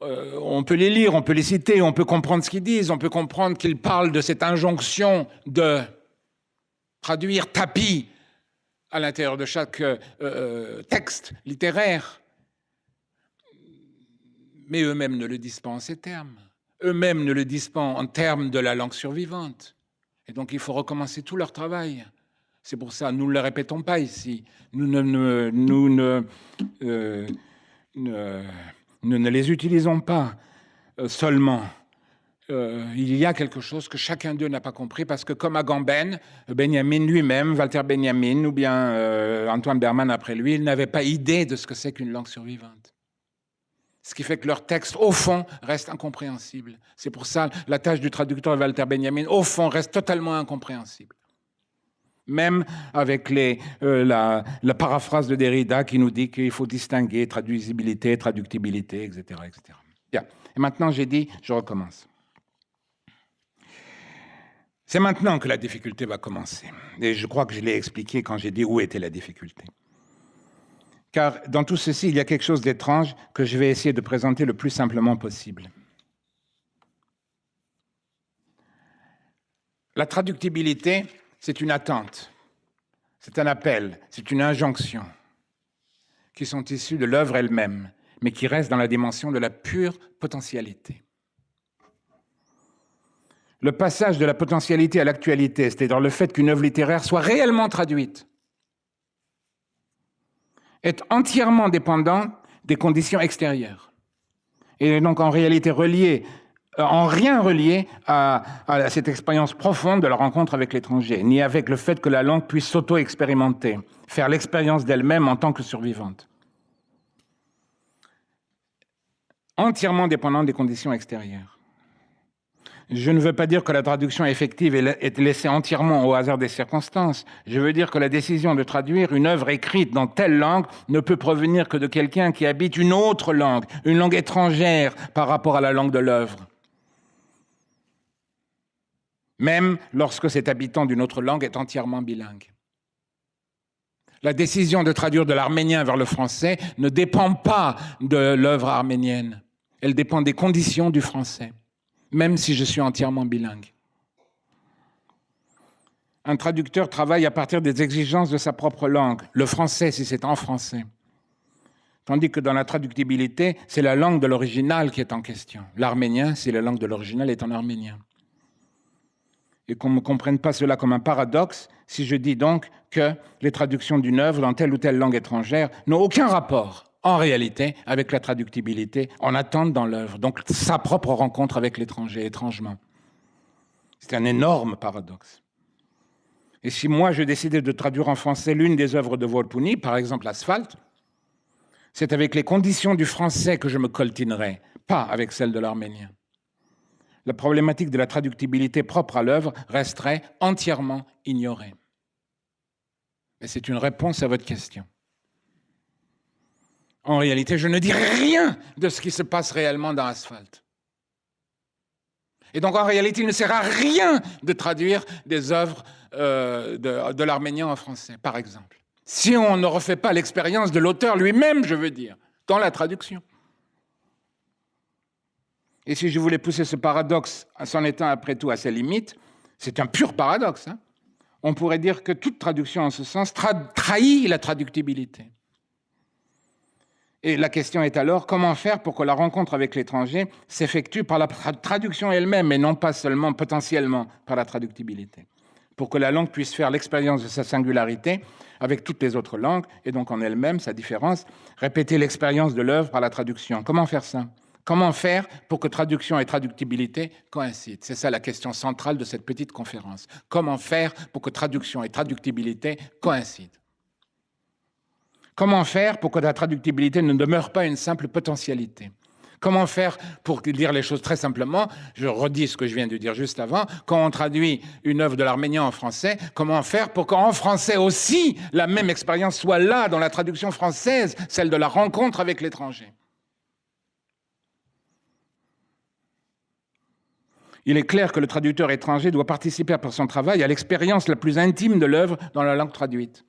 on peut les lire, on peut les citer, on peut comprendre ce qu'ils disent, on peut comprendre qu'ils parlent de cette injonction de traduire tapis à l'intérieur de chaque euh, euh, texte littéraire. Mais eux-mêmes ne le disent pas en ces termes. Eux-mêmes ne le disent pas en termes de la langue survivante. Et donc il faut recommencer tout leur travail. C'est pour ça, nous ne le répétons pas ici. Nous ne, euh, les utilisons pas seulement euh, il y a quelque chose que chacun d'eux n'a pas compris, parce que comme Agamben, Benjamin lui-même, Walter Benjamin, ou bien euh, Antoine Berman après lui, ils n'avaient pas idée de ce que c'est qu'une langue survivante. Ce qui fait que leur texte, au fond, reste incompréhensible. C'est pour ça la tâche du traducteur Walter Benjamin, au fond, reste totalement incompréhensible. Même avec euh, la, la, paraphrase de Derrida qui nous dit qu'il faut distinguer traduisibilité, traductibilité, etc. etc. Bien. Et maintenant, j'ai dit, je recommence. C'est maintenant que la difficulté va commencer. Et je crois que je l'ai expliqué quand j'ai dit où était la difficulté. Car dans tout ceci, il y a quelque chose d'étrange que je vais essayer de présenter le plus simplement possible. La traductibilité, c'est une attente, c'est un appel, c'est une injonction qui sont issues de l'œuvre elle-même, mais qui restent dans la dimension de la pure potentialité le passage de la potentialité à l'actualité, c'est-à-dire le fait qu'une œuvre littéraire soit réellement traduite, est entièrement dépendant des conditions extérieures. Et donc en réalité relié, euh, en rien relié à, à cette expérience profonde de la rencontre avec l'étranger, ni avec le fait que la langue puisse s'auto-expérimenter, faire l'expérience d'elle-même en tant que survivante. Entièrement dépendant des conditions extérieures. Je ne veux pas dire que la traduction effective est laissée entièrement au hasard des circonstances. Je veux dire que la décision de traduire une œuvre écrite dans telle langue ne peut provenir que de quelqu'un qui habite une autre langue, une langue étrangère par rapport à la langue de l'œuvre. même lorsque cet habitant d'une autre langue est entièrement bilingue. La décision de traduire de l'arménien vers le français ne dépend pas de l'œuvre arménienne, elle dépend des conditions du français, même si je suis entièrement bilingue. Un traducteur travaille à partir des exigences de sa propre langue, le français si c'est en français. Tandis que dans la traductibilité, c'est la langue de l'original qui est en question. L'arménien, si la langue de l'original est en arménien. Et qu'on ne comprenne pas cela comme un paradoxe, si je dis donc que les traductions d'une œuvre dans telle ou telle langue étrangère n'ont aucun rapport, en réalité, avec la traductibilité en attente dans l'œuvre, donc sa propre rencontre avec l'étranger, étrangement. C'est un énorme paradoxe. Et si moi je décidais de traduire en français l'une des œuvres de Volpuni, par exemple Asphalte, c'est avec les conditions du français que je me coltinerais, pas avec celles de l'arménien. La problématique de la traductibilité propre à l'œuvre resterait entièrement ignorée. Mais c'est une réponse à votre question. En réalité, je ne dirai rien de ce qui se passe réellement dans Asphalte. Et donc, en réalité, il ne sert à rien de traduire des œuvres euh, de, l'arménien en français, par exemple si on ne refait pas l'expérience de l'auteur lui-même, je veux dire, dans la traduction. Et si je voulais pousser ce paradoxe en s'en étant après tout à ses limites, c'est un pur paradoxe. Hein. on pourrait dire que toute traduction en ce sens trahit la traductibilité. Et la question est alors comment faire pour que la rencontre avec l'étranger s'effectue par la traduction elle-même et non pas seulement potentiellement par la traductibilité? Pour que la langue puisse faire l'expérience de sa singularité avec toutes les autres langues, et donc en elle-même, sa différence, répéter l'expérience de l'œuvre par la traduction. Comment faire ça? Comment faire pour que traduction et traductibilité coïncident? C'est ça la question centrale de cette petite conférence. Comment faire pour que traduction et traductibilité coïncident? Comment faire pour que la traductibilité ne demeure pas une simple potentialité? Comment faire pour dire les choses très simplement? Je redis ce que je viens de dire juste avant. Quand on traduit une œuvre de l'arménien en français, comment faire pour qu'en français aussi, la même expérience soit là dans la traduction française, celle de la rencontre avec l'étranger? Il est clair que le traducteur étranger doit participer par son travail à l'expérience la plus intime de l'œuvre dans la langue traduite.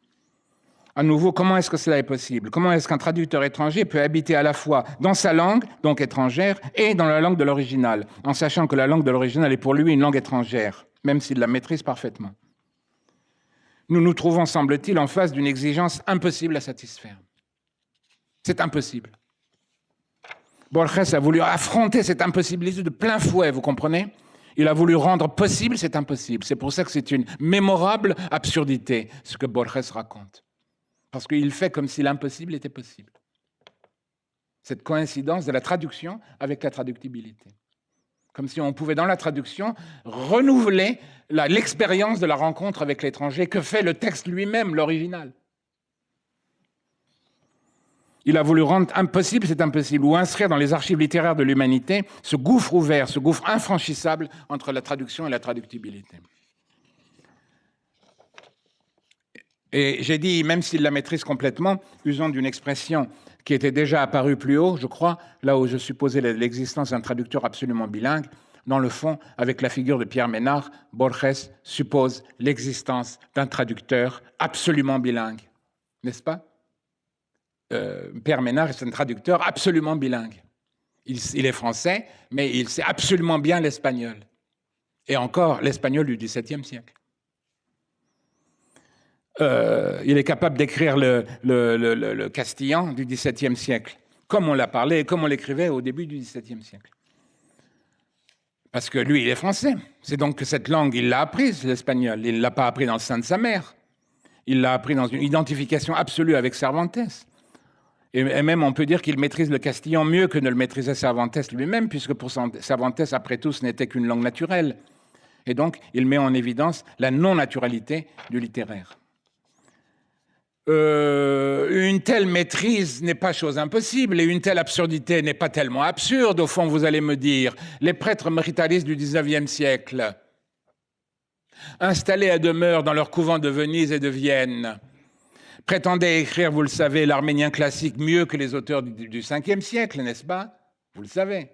À nouveau, comment est-ce que cela est possible? Comment est-ce qu'un traducteur étranger peut habiter à la fois dans sa langue, donc étrangère, et dans la langue de l'original, en sachant que la langue de l'original est pour lui une langue étrangère, même s'il la maîtrise parfaitement? Nous nous trouvons, semble-t-il, en face d'une exigence impossible à satisfaire. C'est impossible. Borges a voulu affronter cette impossibilité de plein fouet, vous comprenez? Il a voulu rendre possible cet impossible. C'est pour ça que c'est une mémorable absurdité, ce que Borges raconte parce qu'il fait comme si l'impossible était possible. Cette coïncidence de la traduction avec la traductibilité. Comme si on pouvait, dans la traduction, renouveler l'expérience de la rencontre avec l'étranger que fait le texte lui-même, l'original. Il a voulu rendre impossible cet impossible, ou inscrire dans les archives littéraires de l'humanité ce gouffre ouvert, ce gouffre infranchissable entre la traduction et la traductibilité. Et j'ai dit, même s'il la maîtrise complètement, usant d'une expression qui était déjà apparue plus haut, je crois, là où je supposais l'existence d'un traducteur absolument bilingue, dans le fond, avec la figure de Pierre Ménard, Borges suppose l'existence d'un traducteur absolument bilingue. N'est-ce pas? Euh, Pierre Ménard est un traducteur absolument bilingue. Il, il est français, mais il sait absolument bien l'espagnol. Et encore l'espagnol du XVIIe siècle. Euh, il est capable d'écrire le, castillan du XVIIe siècle, comme on l'a parlé et comme on l'écrivait au début du XVIIe siècle. Parce que lui, il est français. C'est donc que cette langue, il l'a apprise, l'espagnol. Il ne l'a pas appris dans le sein de sa mère. Il l'a appris dans une identification absolue avec Cervantes. Et même, on peut dire qu'il maîtrise le castillan mieux que ne le maîtrisait Cervantes lui-même, puisque pour Cervantes, après tout, ce n'était qu'une langue naturelle. Et donc, il met en évidence la non-naturalité du littéraire. Euh, une telle maîtrise n'est pas chose impossible et une telle absurdité n'est pas tellement absurde, au fond, vous allez me dire. Les prêtres méritaristes du XIXe siècle, installés à demeure dans leur couvent de Venise et de Vienne, prétendaient écrire, vous le savez, l'arménien classique mieux que les auteurs du, du 5e siècle, n'est-ce pas? Vous le savez.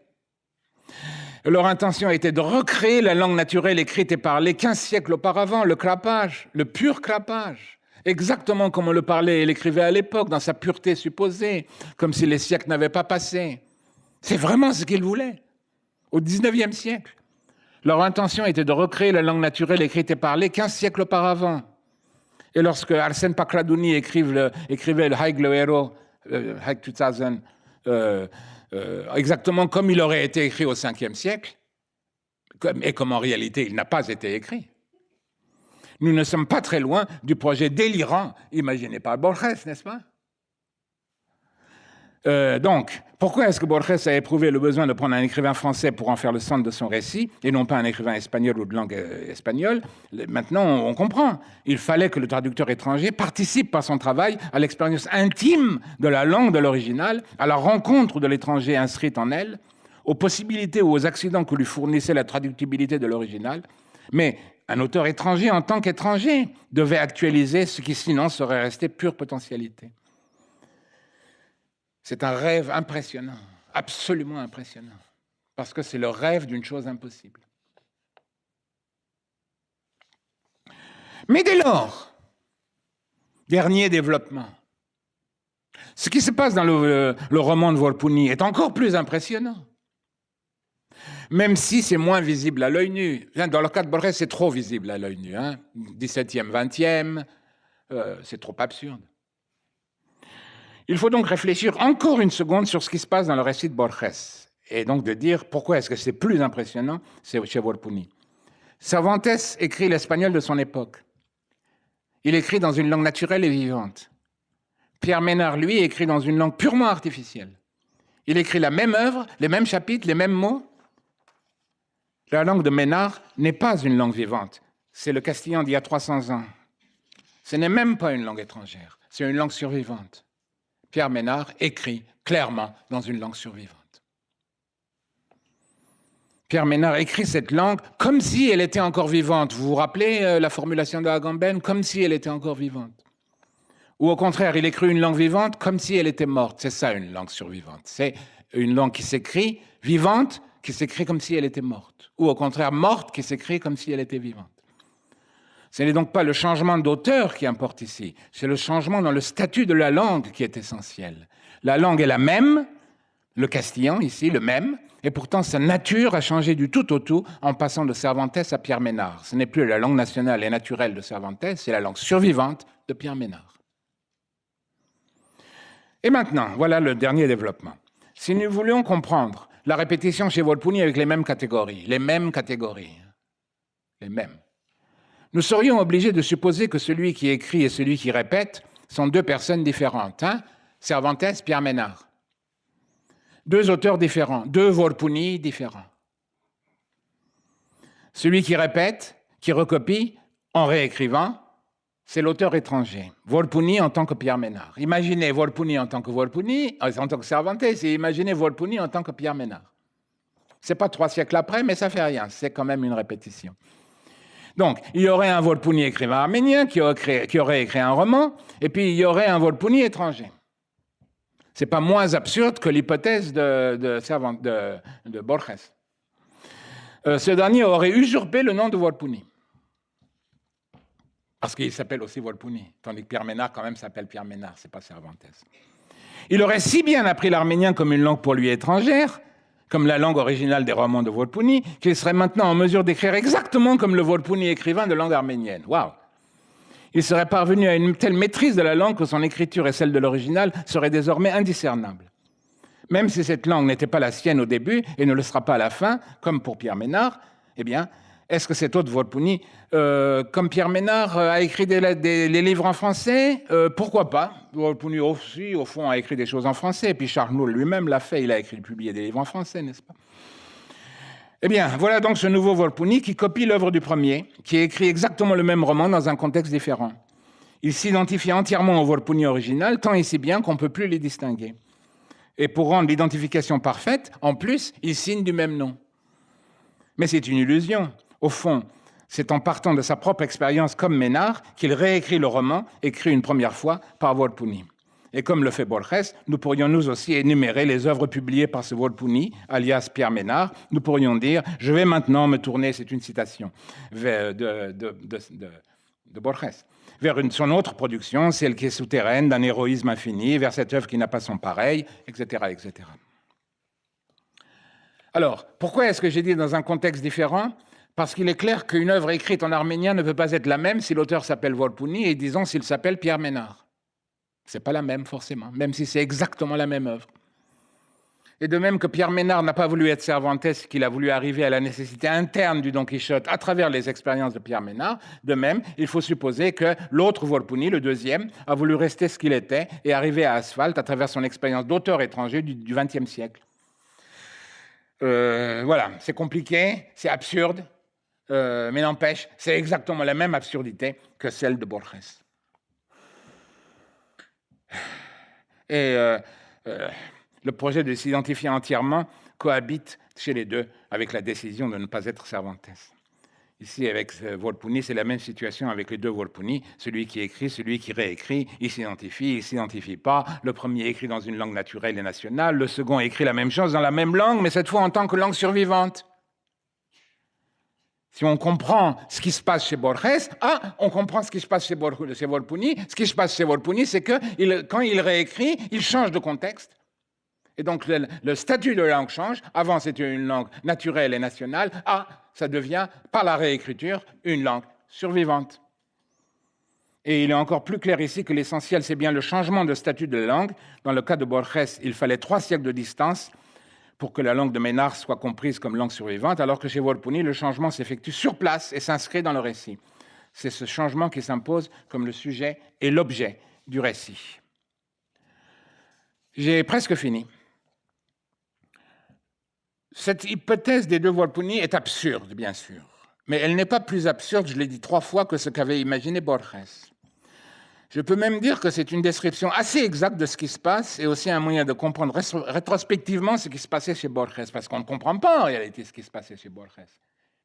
Leur intention était de recréer la langue naturelle écrite et parlée 15 siècles auparavant, le crapage, le pur crapage, exactement comme on le parlait et l'écrivait à l'époque, dans sa pureté supposée, comme si les siècles n'avaient pas passé. C'est vraiment ce qu'ils voulaient, au XIXe siècle. Leur intention était de recréer la langue naturelle écrite et parlée 15 siècles auparavant. Et lorsque Arsène Pakradouni écrivait le Haig le héros, Haig 2000, euh, euh, exactement comme il aurait été écrit au 5e siècle, et comme en réalité il n'a pas été écrit. Nous ne sommes pas très loin du projet délirant imaginé par Borges, n'est-ce pas? Euh, donc, pourquoi est-ce que Borges a éprouvé le besoin de prendre un écrivain français pour en faire le centre de son récit, et non pas un écrivain espagnol ou de langue euh, espagnole? Maintenant, on comprend. Il fallait que le traducteur étranger participe par son travail à l'expérience intime de la langue de l'original, à la rencontre de l'étranger inscrite en elle, aux possibilités ou aux accidents que lui fournissait la traductibilité de l'original. Mais un auteur étranger, en tant qu'étranger, devait actualiser ce qui sinon serait resté pure potentialité. C'est un rêve impressionnant, absolument impressionnant, parce que c'est le rêve d'une chose impossible. Mais dès lors, dernier développement, ce qui se passe dans le, roman de Volpuni est encore plus impressionnant. Même si c'est moins visible à l'œil nu. Dans le cas de Borges, c'est trop visible à l'œil nu. Hein. 17e, 20e, euh, c'est trop absurde. Il faut donc réfléchir encore une seconde sur ce qui se passe dans le récit de Borges, et donc de dire pourquoi est-ce que c'est plus impressionnant chez Volpuni. Cervantes écrit l'espagnol de son époque. Il écrit dans une langue naturelle et vivante. Pierre Ménard, lui, écrit dans une langue purement artificielle. Il écrit la même œuvre, les mêmes chapitres, les mêmes mots. La langue de Ménard n'est pas une langue vivante. C'est le castillan d'il y a 300 ans. Ce n'est même pas une langue étrangère. C'est une langue survivante. Pierre Ménard écrit clairement dans une langue survivante. Pierre Ménard écrit cette langue comme si elle était encore vivante. Vous vous rappelez euh, la formulation de Agamben Comme si elle était encore vivante. Ou au contraire, il écrit une langue vivante comme si elle était morte. C'est ça une langue survivante. C'est une langue qui s'écrit vivante, qui s'écrit comme si elle était morte. Ou au contraire, morte, qui s'écrit comme si elle était vivante. Ce n'est donc pas le changement d'auteur qui importe ici, c'est le changement dans le statut de la langue qui est essentiel. La langue est la même, le castillan ici, le même, et pourtant sa nature a changé du tout au tout en passant de Cervantes à Pierre Ménard. Ce n'est plus la langue nationale et naturelle de Cervantes, c'est la langue survivante de Pierre Ménard. Et maintenant, voilà le dernier développement. Si nous voulions comprendre la répétition chez Volpuni avec les mêmes catégories, les mêmes catégories, les mêmes, nous serions obligés de supposer que celui qui écrit et celui qui répète sont deux personnes différentes. Hein? Cervantes, Pierre Ménard. Deux auteurs différents, deux Volpuni différents. Celui qui répète, qui recopie, en réécrivant, c'est l'auteur étranger. Volpuni en tant que Pierre Ménard. Imaginez Volpuni en tant que Volpuni, euh, en tant que Cervantes, et imaginez Volpuni en tant que Pierre Ménard. C'est pas trois siècles après, mais ça fait rien. C'est quand même une répétition. Donc, il y aurait un Volpuni écrivain arménien qui aurait, écrit un roman, et puis il y aurait un Volpuni étranger. C'est pas moins absurde que l'hypothèse de, de, Borges. Euh, ce dernier aurait usurpé le nom de Volpuni. Parce qu'il s'appelle aussi Volpuni, tandis que Pierre Ménard, quand même, s'appelle Pierre Ménard, c'est pas Cervantes. Il aurait si bien appris l'arménien comme une langue pour lui étrangère comme la langue originale des romans de Volpuni, qu'il serait maintenant en mesure d'écrire exactement comme le Volpuni écrivain de langue arménienne. Waouh Il serait parvenu à une telle maîtrise de la langue que son écriture et celle de l'original seraient désormais indiscernables. Même si cette langue n'était pas la sienne au début et ne le sera pas à la fin, comme pour Pierre Ménard, eh bien, est-ce que cet autre Volpuni, euh, comme Pierre Ménard, euh, a écrit des, livres en français? Euh, Pourquoi pas? Volpuni aussi, au fond, a écrit des choses en français. Et puis Charles lui-même l'a fait, il a écrit, publié des livres en français, n'est-ce pas? Eh bien, voilà donc ce nouveau Volpuni qui copie l'œuvre du premier, qui écrit exactement le même roman dans un contexte différent. Il s'identifie entièrement au Volpuni original, tant et si bien qu'on ne peut plus les distinguer. Et pour rendre l'identification parfaite, en plus, il signe du même nom. Mais c'est une illusion. Au fond, c'est en partant de sa propre expérience comme Ménard qu'il réécrit le roman, écrit une première fois par Volpuni. Et comme le fait Borges, nous pourrions nous aussi énumérer les œuvres publiées par ce Volpuni, alias Pierre Ménard. Nous pourrions dire Je vais maintenant me tourner, c'est une citation de, de, Borges, vers son autre production, celle qui est souterraine, d'un héroïsme infini, vers cette œuvre qui n'a pas son pareil, etc. etc. Alors, pourquoi est-ce que j'ai dit dans un contexte différent? Parce qu'il est clair qu'une œuvre écrite en arménien ne peut pas être la même si l'auteur s'appelle Volpuni et disons s'il s'appelle Pierre Ménard. C'est pas la même forcément, même si c'est exactement la même œuvre. Et de même que Pierre Ménard n'a pas voulu être Cervantes, qu'il a voulu arriver à la nécessité interne du Don Quichotte à travers les expériences de Pierre Ménard, de même, il faut supposer que l'autre Volpuni, le deuxième, a voulu rester ce qu'il était et arriver à Asphalte à travers son expérience d'auteur étranger du XXe siècle. Euh, voilà, c'est compliqué, c'est absurde, euh, mais n'empêche, c'est exactement la même absurdité que celle de Borges. Et euh, euh, le projet de s'identifier entièrement cohabite chez les deux avec la décision de ne pas être Cervantes. Ici, avec Volpuni, c'est la même situation avec les deux Volpuni. Celui qui écrit, celui qui réécrit, il s'identifie, il s'identifie pas. Le premier écrit dans une langue naturelle et nationale, le second écrit la même chose dans la même langue, mais cette fois en tant que langue survivante. Si on comprend ce qui se passe chez Borges, ah, on comprend ce qui se passe chez, Volpuni. Ce qui se passe chez Volpuni, c'est que quand il réécrit, il change de contexte. Et donc le, statut de la langue change. Avant, c'était une langue naturelle et nationale. Ah, ça devient, par la réécriture, une langue survivante. Et il est encore plus clair ici que l'essentiel, c'est bien le changement de statut de la langue. Dans le cas de Borges, il fallait trois siècles de distance pour que la langue de Ménard soit comprise comme langue survivante, alors que chez Volponi, le changement s'effectue sur place et s'inscrit dans le récit. C'est ce changement qui s'impose comme le sujet et l'objet du récit. J'ai presque fini. Cette hypothèse des deux Volponi est absurde, bien sûr, mais elle n'est pas plus absurde, je l'ai dit trois fois, que ce qu'avait imaginé Borges. Je peux même dire que c'est une description assez exacte de ce qui se passe et aussi un moyen de comprendre rétrospectivement ce qui se passait chez Borges, parce qu'on ne comprend pas en réalité ce qui se passait chez Borges.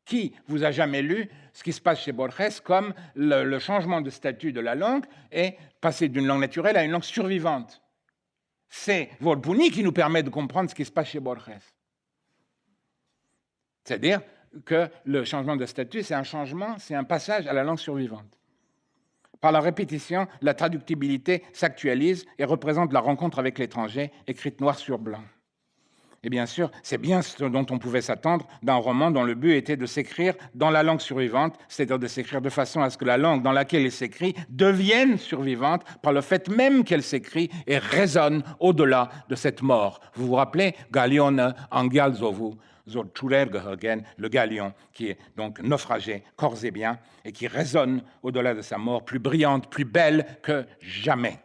Qui vous a jamais lu ce qui se passe chez Borges comme le, changement de statut de la langue et passer d'une langue naturelle à une langue survivante? C'est Volpuni qui nous permet de comprendre ce qui se passe chez Borges. C'est-à-dire que le changement de statut, c'est un changement, c'est un passage à la langue survivante. Par la répétition, la traductibilité s'actualise et représente la rencontre avec l'étranger, écrite noir sur blanc. Et bien sûr, c'est bien ce dont on pouvait s'attendre d'un roman dont le but était de s'écrire dans la langue survivante, c'est-à-dire de s'écrire de façon à ce que la langue dans laquelle il s'écrit devienne survivante par le fait même qu'elle s'écrit et résonne au-delà de cette mort. Vous vous rappelez Galione Angialzovu le galion, qui est donc naufragé, corps et bien, et qui résonne au-delà de sa mort, plus brillante, plus belle que jamais.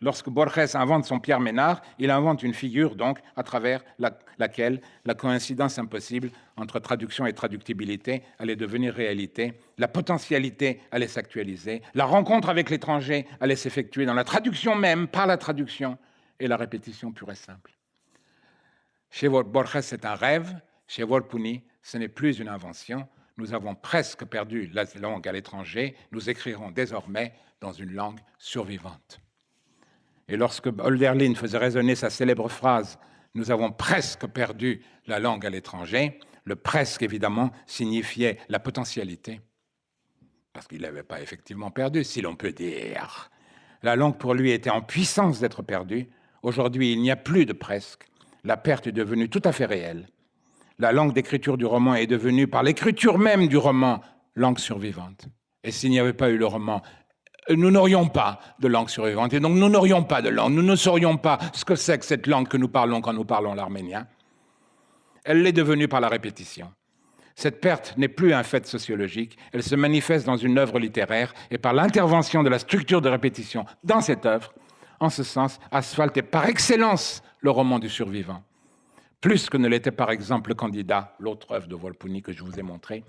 Lorsque Borges invente son Pierre Ménard, il invente une figure donc à travers laquelle la coïncidence impossible entre traduction et traductibilité allait devenir réalité, la potentialité allait s'actualiser, la rencontre avec l'étranger allait s'effectuer dans la traduction même, par la traduction, et la répétition pure et simple. Chez Borges, c'est un rêve. Chez Volpuni, ce n'est plus une invention. Nous avons presque perdu la langue à l'étranger. Nous écrirons désormais dans une langue survivante. Et lorsque Holderlin faisait résonner sa célèbre phrase Nous avons presque perdu la langue à l'étranger, le presque, évidemment, signifiait la potentialité. Parce qu'il n'avait pas effectivement perdu, si l'on peut dire. La langue pour lui était en puissance d'être perdue. Aujourd'hui, il n'y a plus de presque la perte est devenue tout à fait réelle. La langue d'écriture du roman est devenue, par l'écriture même du roman, langue survivante. Et s'il n'y avait pas eu le roman, nous n'aurions pas de langue survivante. Et donc nous n'aurions pas de langue. Nous ne saurions pas ce que c'est que cette langue que nous parlons quand nous parlons l'arménien. Elle l'est devenue par la répétition. Cette perte n'est plus un fait sociologique, elle se manifeste dans une œuvre littéraire et par l'intervention de la structure de répétition dans cette œuvre. En ce sens, Asphalte est par excellence le roman du survivant. Plus que ne l'était par exemple le candidat, l'autre œuvre de Volpuni que je vous ai montré.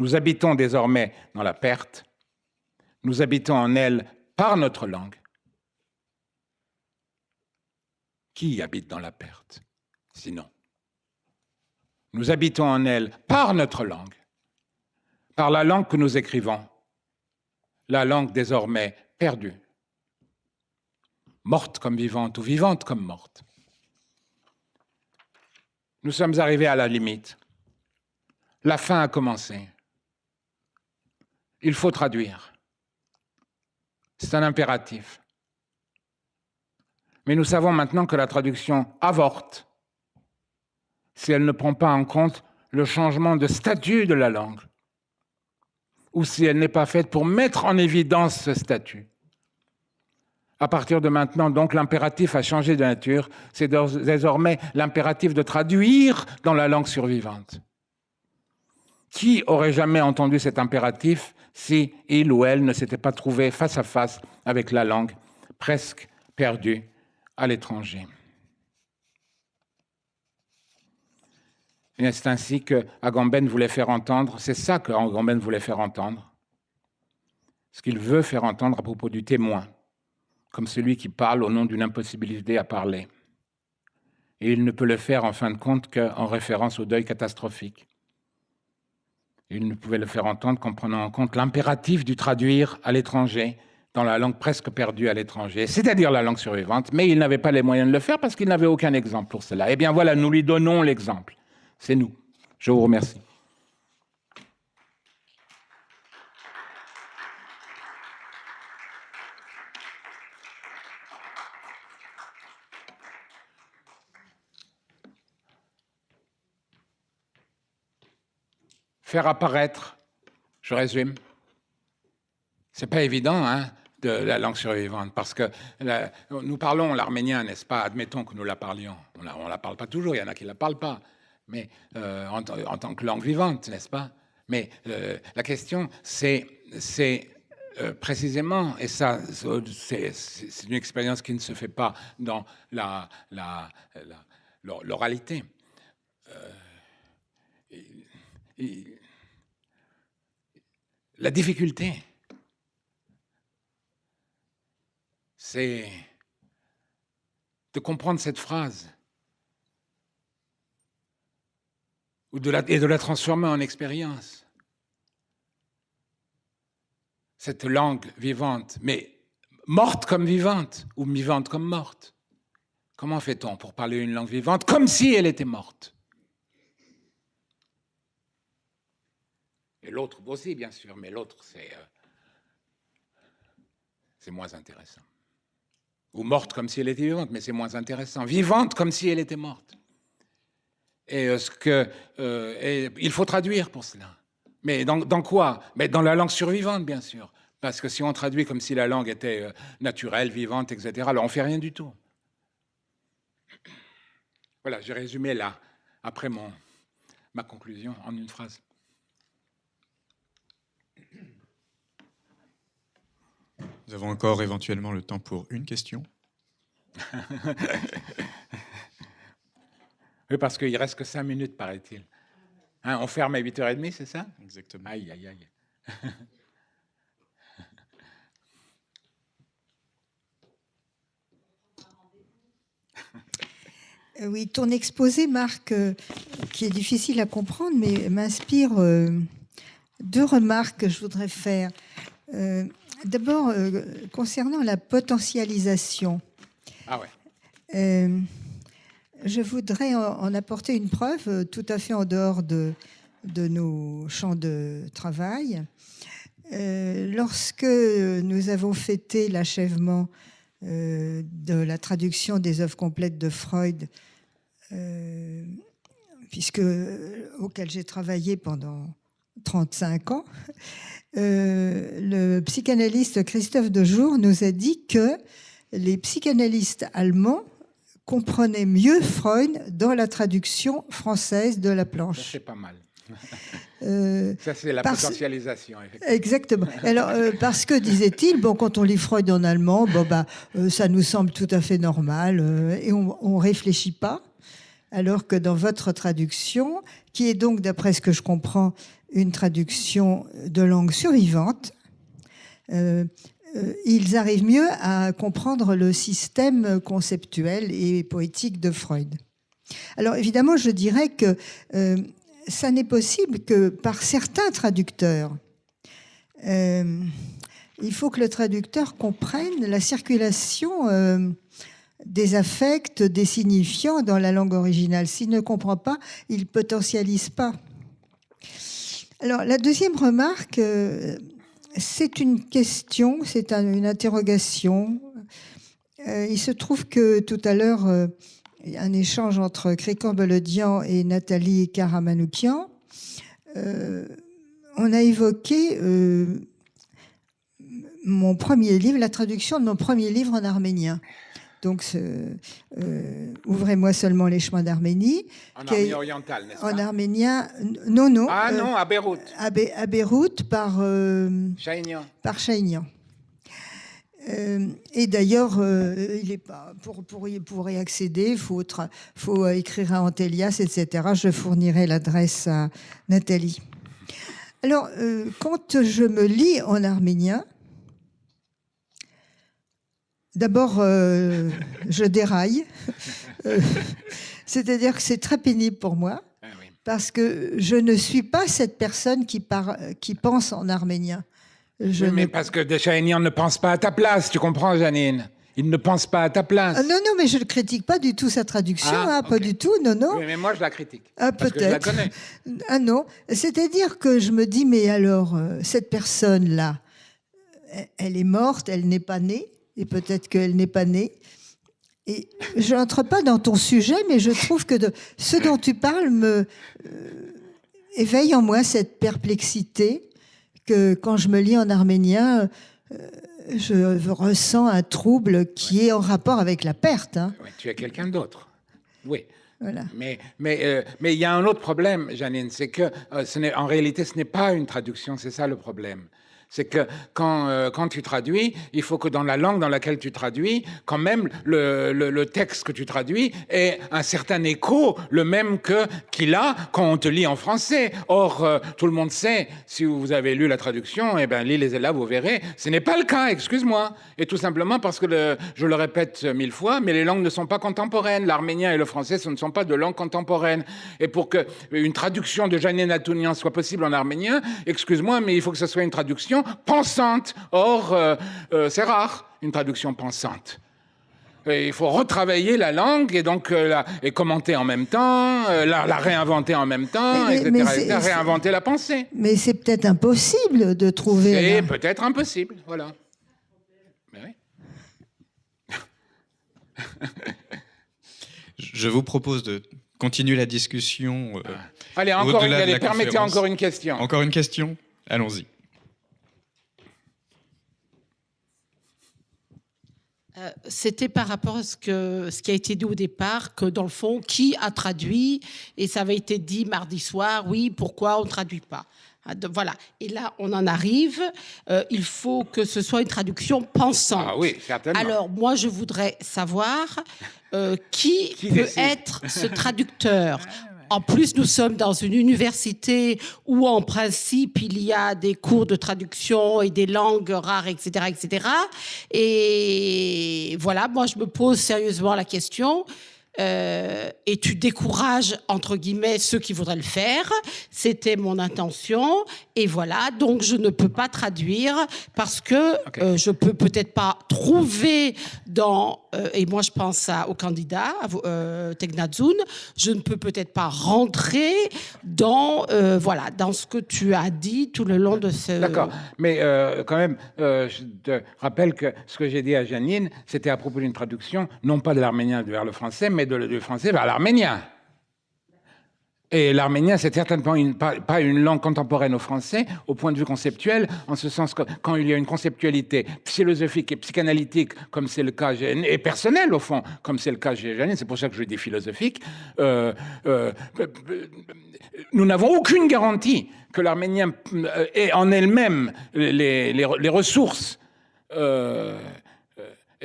Nous habitons désormais dans la perte, nous habitons en elle par notre langue. Qui habite dans la perte Sinon? Nous habitons en elle par notre langue, par la langue que nous écrivons, la langue désormais perdue. Morte comme vivante ou vivante comme morte. Nous sommes arrivés à la limite. La fin a commencé. Il faut traduire. C'est un impératif. Mais nous savons maintenant que la traduction avorte si elle ne prend pas en compte le changement de statut de la langue, ou si elle n'est pas faite pour mettre en évidence ce statut. À partir de maintenant, donc, l'impératif a changé de nature. C'est désormais l'impératif de traduire dans la langue survivante. Qui aurait jamais entendu cet impératif si il ou elle ne s'était pas trouvé face à face avec la langue presque perdue à l'étranger? C'est ainsi que Agamben voulait faire entendre, c'est ça que Agamben voulait faire entendre, ce qu'il veut faire entendre à propos du témoin, comme celui qui parle au nom d'une impossibilité à parler. Et il ne peut le faire en fin de compte qu'en référence au deuil catastrophique. Il ne pouvait le faire entendre qu'en prenant en compte l'impératif du traduire à l'étranger, dans la langue presque perdue à l'étranger, c'est-à-dire la langue survivante, mais il n'avait pas les moyens de le faire parce qu'il n'avait aucun exemple pour cela. Eh bien voilà, nous lui donnons l'exemple. C'est nous. Je vous remercie. Faire apparaître, je résume, c'est pas évident, hein, de la langue survivante, parce que nous parlons l'arménien, n'est-ce pas? Admettons que nous la parlions. On ne la parle pas toujours, il y en a qui la parlent pas mais euh, en, tant que langue vivante, n'est-ce pas? Mais euh, la question, c'est euh, précisément, et ça, c'est une expérience qui ne se fait pas dans l'oralité. La difficulté, c'est de comprendre cette phrase et de la transformer en expérience. Cette langue vivante, mais morte comme vivante, ou vivante comme morte. Comment fait-on pour parler une langue vivante comme si elle était morte? Et l'autre aussi, bien sûr, mais l'autre, c'est euh, c'est moins intéressant. Ou morte comme si elle était vivante, mais c'est moins intéressant. Vivante comme si elle était morte. Et euh, ce que, euh, il faut traduire pour cela. Mais dans, quoi? Mais Dans la langue survivante, bien sûr. Parce que si on traduit comme si la langue était naturelle, vivante, etc., alors on ne fait rien du tout. Voilà, j'ai résumé là, après mon, ma conclusion, en une phrase. Nous avons encore éventuellement le temps pour une question. Oui, parce qu'il reste que cinq minutes, paraît-il. Hein, on ferme à 8h30, c'est ça? Exactement. Aïe, aïe, aïe. Euh, oui, ton exposé, Marc, euh, qui est difficile à comprendre, mais m'inspire euh, deux remarques que je voudrais faire. D'abord, concernant la potentialisation. Ah ouais je voudrais en apporter une preuve euh, tout à fait en dehors de, de nos champs de travail. Euh, lorsque nous avons fêté l'achèvement euh, de la traduction des œuvres complètes de Freud, puisque, auquel j'ai travaillé pendant 35 ans, le psychanalyste Christophe Dejour nous a dit que les psychanalystes allemands comprenait mieux Freud dans la traduction française de la planche. C'est pas mal. Euh, ça, c'est la potentialisation. Exactement. Alors, euh, parce que, disait-il, bon, quand on lit Freud en allemand, bon, bah, euh, ça nous semble tout à fait normal et on ne réfléchit pas. Alors que dans votre traduction, qui est donc, d'après ce que je comprends, une traduction de langue survivante, euh, ils arrivent mieux à comprendre le système conceptuel et poétique de Freud. Alors évidemment, je dirais que euh, ça n'est possible que par certains traducteurs. Euh, il faut que le traducteur comprenne la circulation euh, des affects, des signifiants dans la langue originale. S'il ne comprend pas, il potentialise pas. Alors, la deuxième remarque, euh, c'est une question, c'est un- une interrogation. Euh, il se trouve que tout à l'heure, il y a un échange entre Crécan Beledian et Nathalie Karamanoukian. Euh, on a évoqué mon premier livre, la traduction de mon premier livre en arménien. Donc, euh, Ouvrez-moi seulement les chemins d'Arménie. En Arménie orientale, n'est-ce En pas arménien, non, non. Ah euh, non, à Beyrouth. à, Be- à Beyrouth par, euh, Chaignan. par Chaignan. Et d'ailleurs, il est pas pour, pour, y, pour y accéder, il faut, faut écrire à Antelias, etc. Je fournirai l'adresse à Nathalie. Alors, quand je me lis en arménien, d'abord, euh, je déraille. Euh, C'est-à-dire que c'est très pénible pour moi Ah parce que je ne suis pas cette personne qui, par- qui pense en arménien. Je Oui, mais parce que de Chaignan ne pense pas à ta place, tu comprends, Janine? Il ne pense pas à ta place. Ah, non, non, mais je ne critique pas du tout sa traduction, Ah, hein, pas du tout, non, non. Oui, mais moi, je la critique. Ah, peut-être. Ah non, c'est-à-dire que je me dis, mais alors, euh, cette personne-là, elle est morte, elle n'est pas née, et peut-être qu'elle n'est pas née. Et je n'entre pas dans ton sujet, mais je trouve que de, ce dont tu parles me euh, éveille en moi cette perplexité que quand je me lis en arménien, euh, je ressens un trouble qui est en rapport avec la perte. hein. Tu es quelqu'un d'autre. Oui. Voilà. Mais mais euh, mais il y a un autre problème, Janine, c'est que ce n'est en réalité ce n'est pas une traduction, c'est ça le problème. C'est que quand, euh, quand tu traduis, il faut que dans la langue dans laquelle tu traduis, quand même le, le, texte que tu traduis ait un certain écho, le même que qu'il a quand on te lit en français. Or, euh, tout le monde sait, si vous avez lu la traduction, eh ben lisez-la, vous verrez. Ce n'est pas le cas, excuse-moi. Et tout simplement parce que, je le répète mille fois, mais les langues ne sont pas contemporaines. L'arménien et le français, ce ne sont pas de langues contemporaines. Et pour que une traduction de Janine Atounian soit possible en arménien, excuse-moi, mais il faut que ce soit une traduction pensante. Or, euh, euh, c'est rare, une traduction pensante. Et il faut retravailler la langue et donc euh, la, et commenter en même temps, euh, la, la réinventer en même temps, Mais- etc. mais etc., réinventer la pensée. Mais c'est peut-être impossible de trouver. C'est peut-être impossible, voilà. Mais oui. Je vous propose de continuer la discussion. euh, Allez, encore allez, permettez encore une question. Encore une question? Allons-y. Euh, C'était par rapport à ce, que, ce qui a été dit au départ, que dans le fond, qui a traduit Et ça avait été dit mardi soir, oui, pourquoi on ne traduit pas Ah, Voilà. Et là, on en arrive. euh, il faut que ce soit une traduction pensante. Ah oui, certainement. Alors, moi, je voudrais savoir euh, qui, Qui peut décide? être ce traducteur? En plus, nous sommes dans une université où, en principe, il y a des cours de traduction et des langues rares, etc., etc. Et voilà, moi, je me pose sérieusement la question. Euh, et tu décourages, entre guillemets, ceux qui voudraient le faire. C'était mon intention. Et voilà, donc je ne peux pas traduire parce que Ok. euh, je peux peut-être pas trouver dans, euh, et moi je pense à, au candidat, à euh, Tegnazun, je ne peux peut-être pas rentrer dans, voilà, dans ce que tu as dit tout le long de ce... D'accord. Mais quand même, je te rappelle que ce que j'ai dit à Janine, c'était à propos d'une traduction, non pas de l'arménien vers le français, mais de- du français vers l'arménien. Et l'arménien, c'est certainement une- pas, une langue contemporaine au français, au point de vue conceptuel, en ce sens que quand il y a une conceptualité philosophique et psychanalytique, comme c'est le cas, et personnel au fond, comme c'est le cas chez Janine, c'est pour ça que je dis philosophique, euh, euh, nous n'avons aucune garantie que l'arménien euh, ait en elle-même les, les- ressources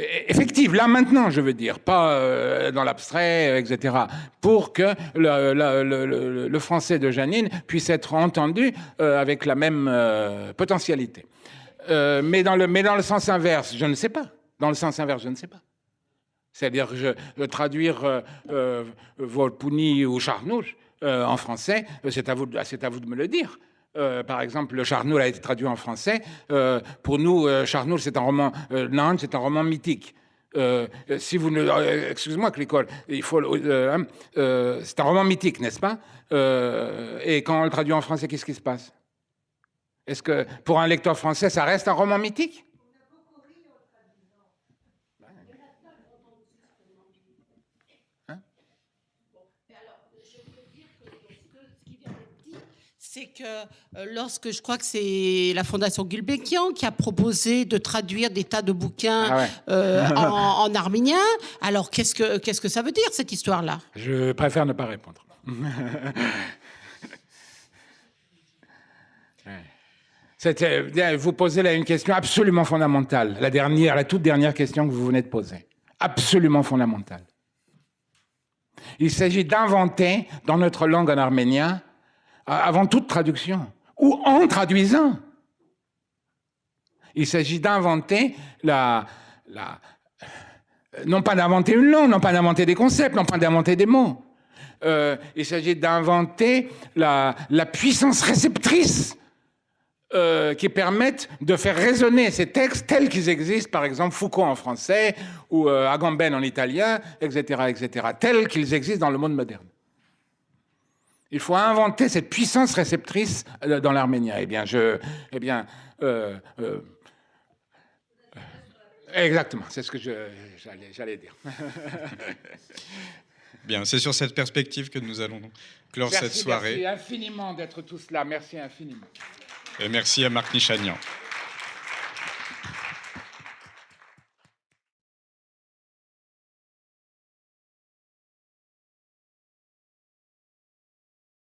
euh, effectives, là maintenant, je veux dire, pas euh, dans l'abstrait, etc., pour que le, français de Janine puisse être entendu euh, avec la même euh, potentialité. Mais, dans le, mais dans le sens inverse, je ne sais pas. Dans le sens inverse, je ne sais pas. C'est-à-dire traduire euh, ou Charnouche en français, c'est à, vous, à vous de me le dire. Euh, par exemple, le Charnoul a été traduit en français. Euh, pour nous, euh, Charnoul, c'est un roman. Euh, c'est un roman mythique. Si vous ne, excuse-moi, Clicol, il faut. hein, c'est un roman mythique, n'est-ce pas? Et quand on le traduit en français, qu'est-ce qui se passe? Est-ce que pour un lecteur français, ça reste un roman mythique? C'est que euh, lorsque je crois que c'est la Fondation Gulbenkian qui a proposé de traduire des tas de bouquins Ah ouais. euh, en, en arménien, alors qu'est-ce que, qu'est-ce que ça veut dire cette histoire-là? Je préfère ne pas répondre. C'était- bien, Vous posez là une question absolument fondamentale, la dernière, la toute dernière question que vous venez de poser, absolument fondamentale. Il s'agit d'inventer dans notre langue en arménien, avant toute traduction, ou en traduisant, il s'agit d'inventer la, non pas d'inventer une langue, non pas d'inventer des concepts, non pas d'inventer des mots. Euh, il s'agit d'inventer la, puissance réceptrice euh, qui permettent de faire résonner ces textes tels qu'ils existent, par exemple Foucault en français ou euh, Agamben en italien, etc., etc., tels qu'ils existent dans le monde moderne. Il faut inventer cette puissance réceptrice euh, dans l'arménien. Eh bien, je, eh bien, euh, euh, exactement, c'est ce que j'allais dire. Bien, c'est sur cette perspective que nous allons clore Merci, cette soirée. Merci infiniment d'être tous là. Merci infiniment. Et merci à Marc Nichanian.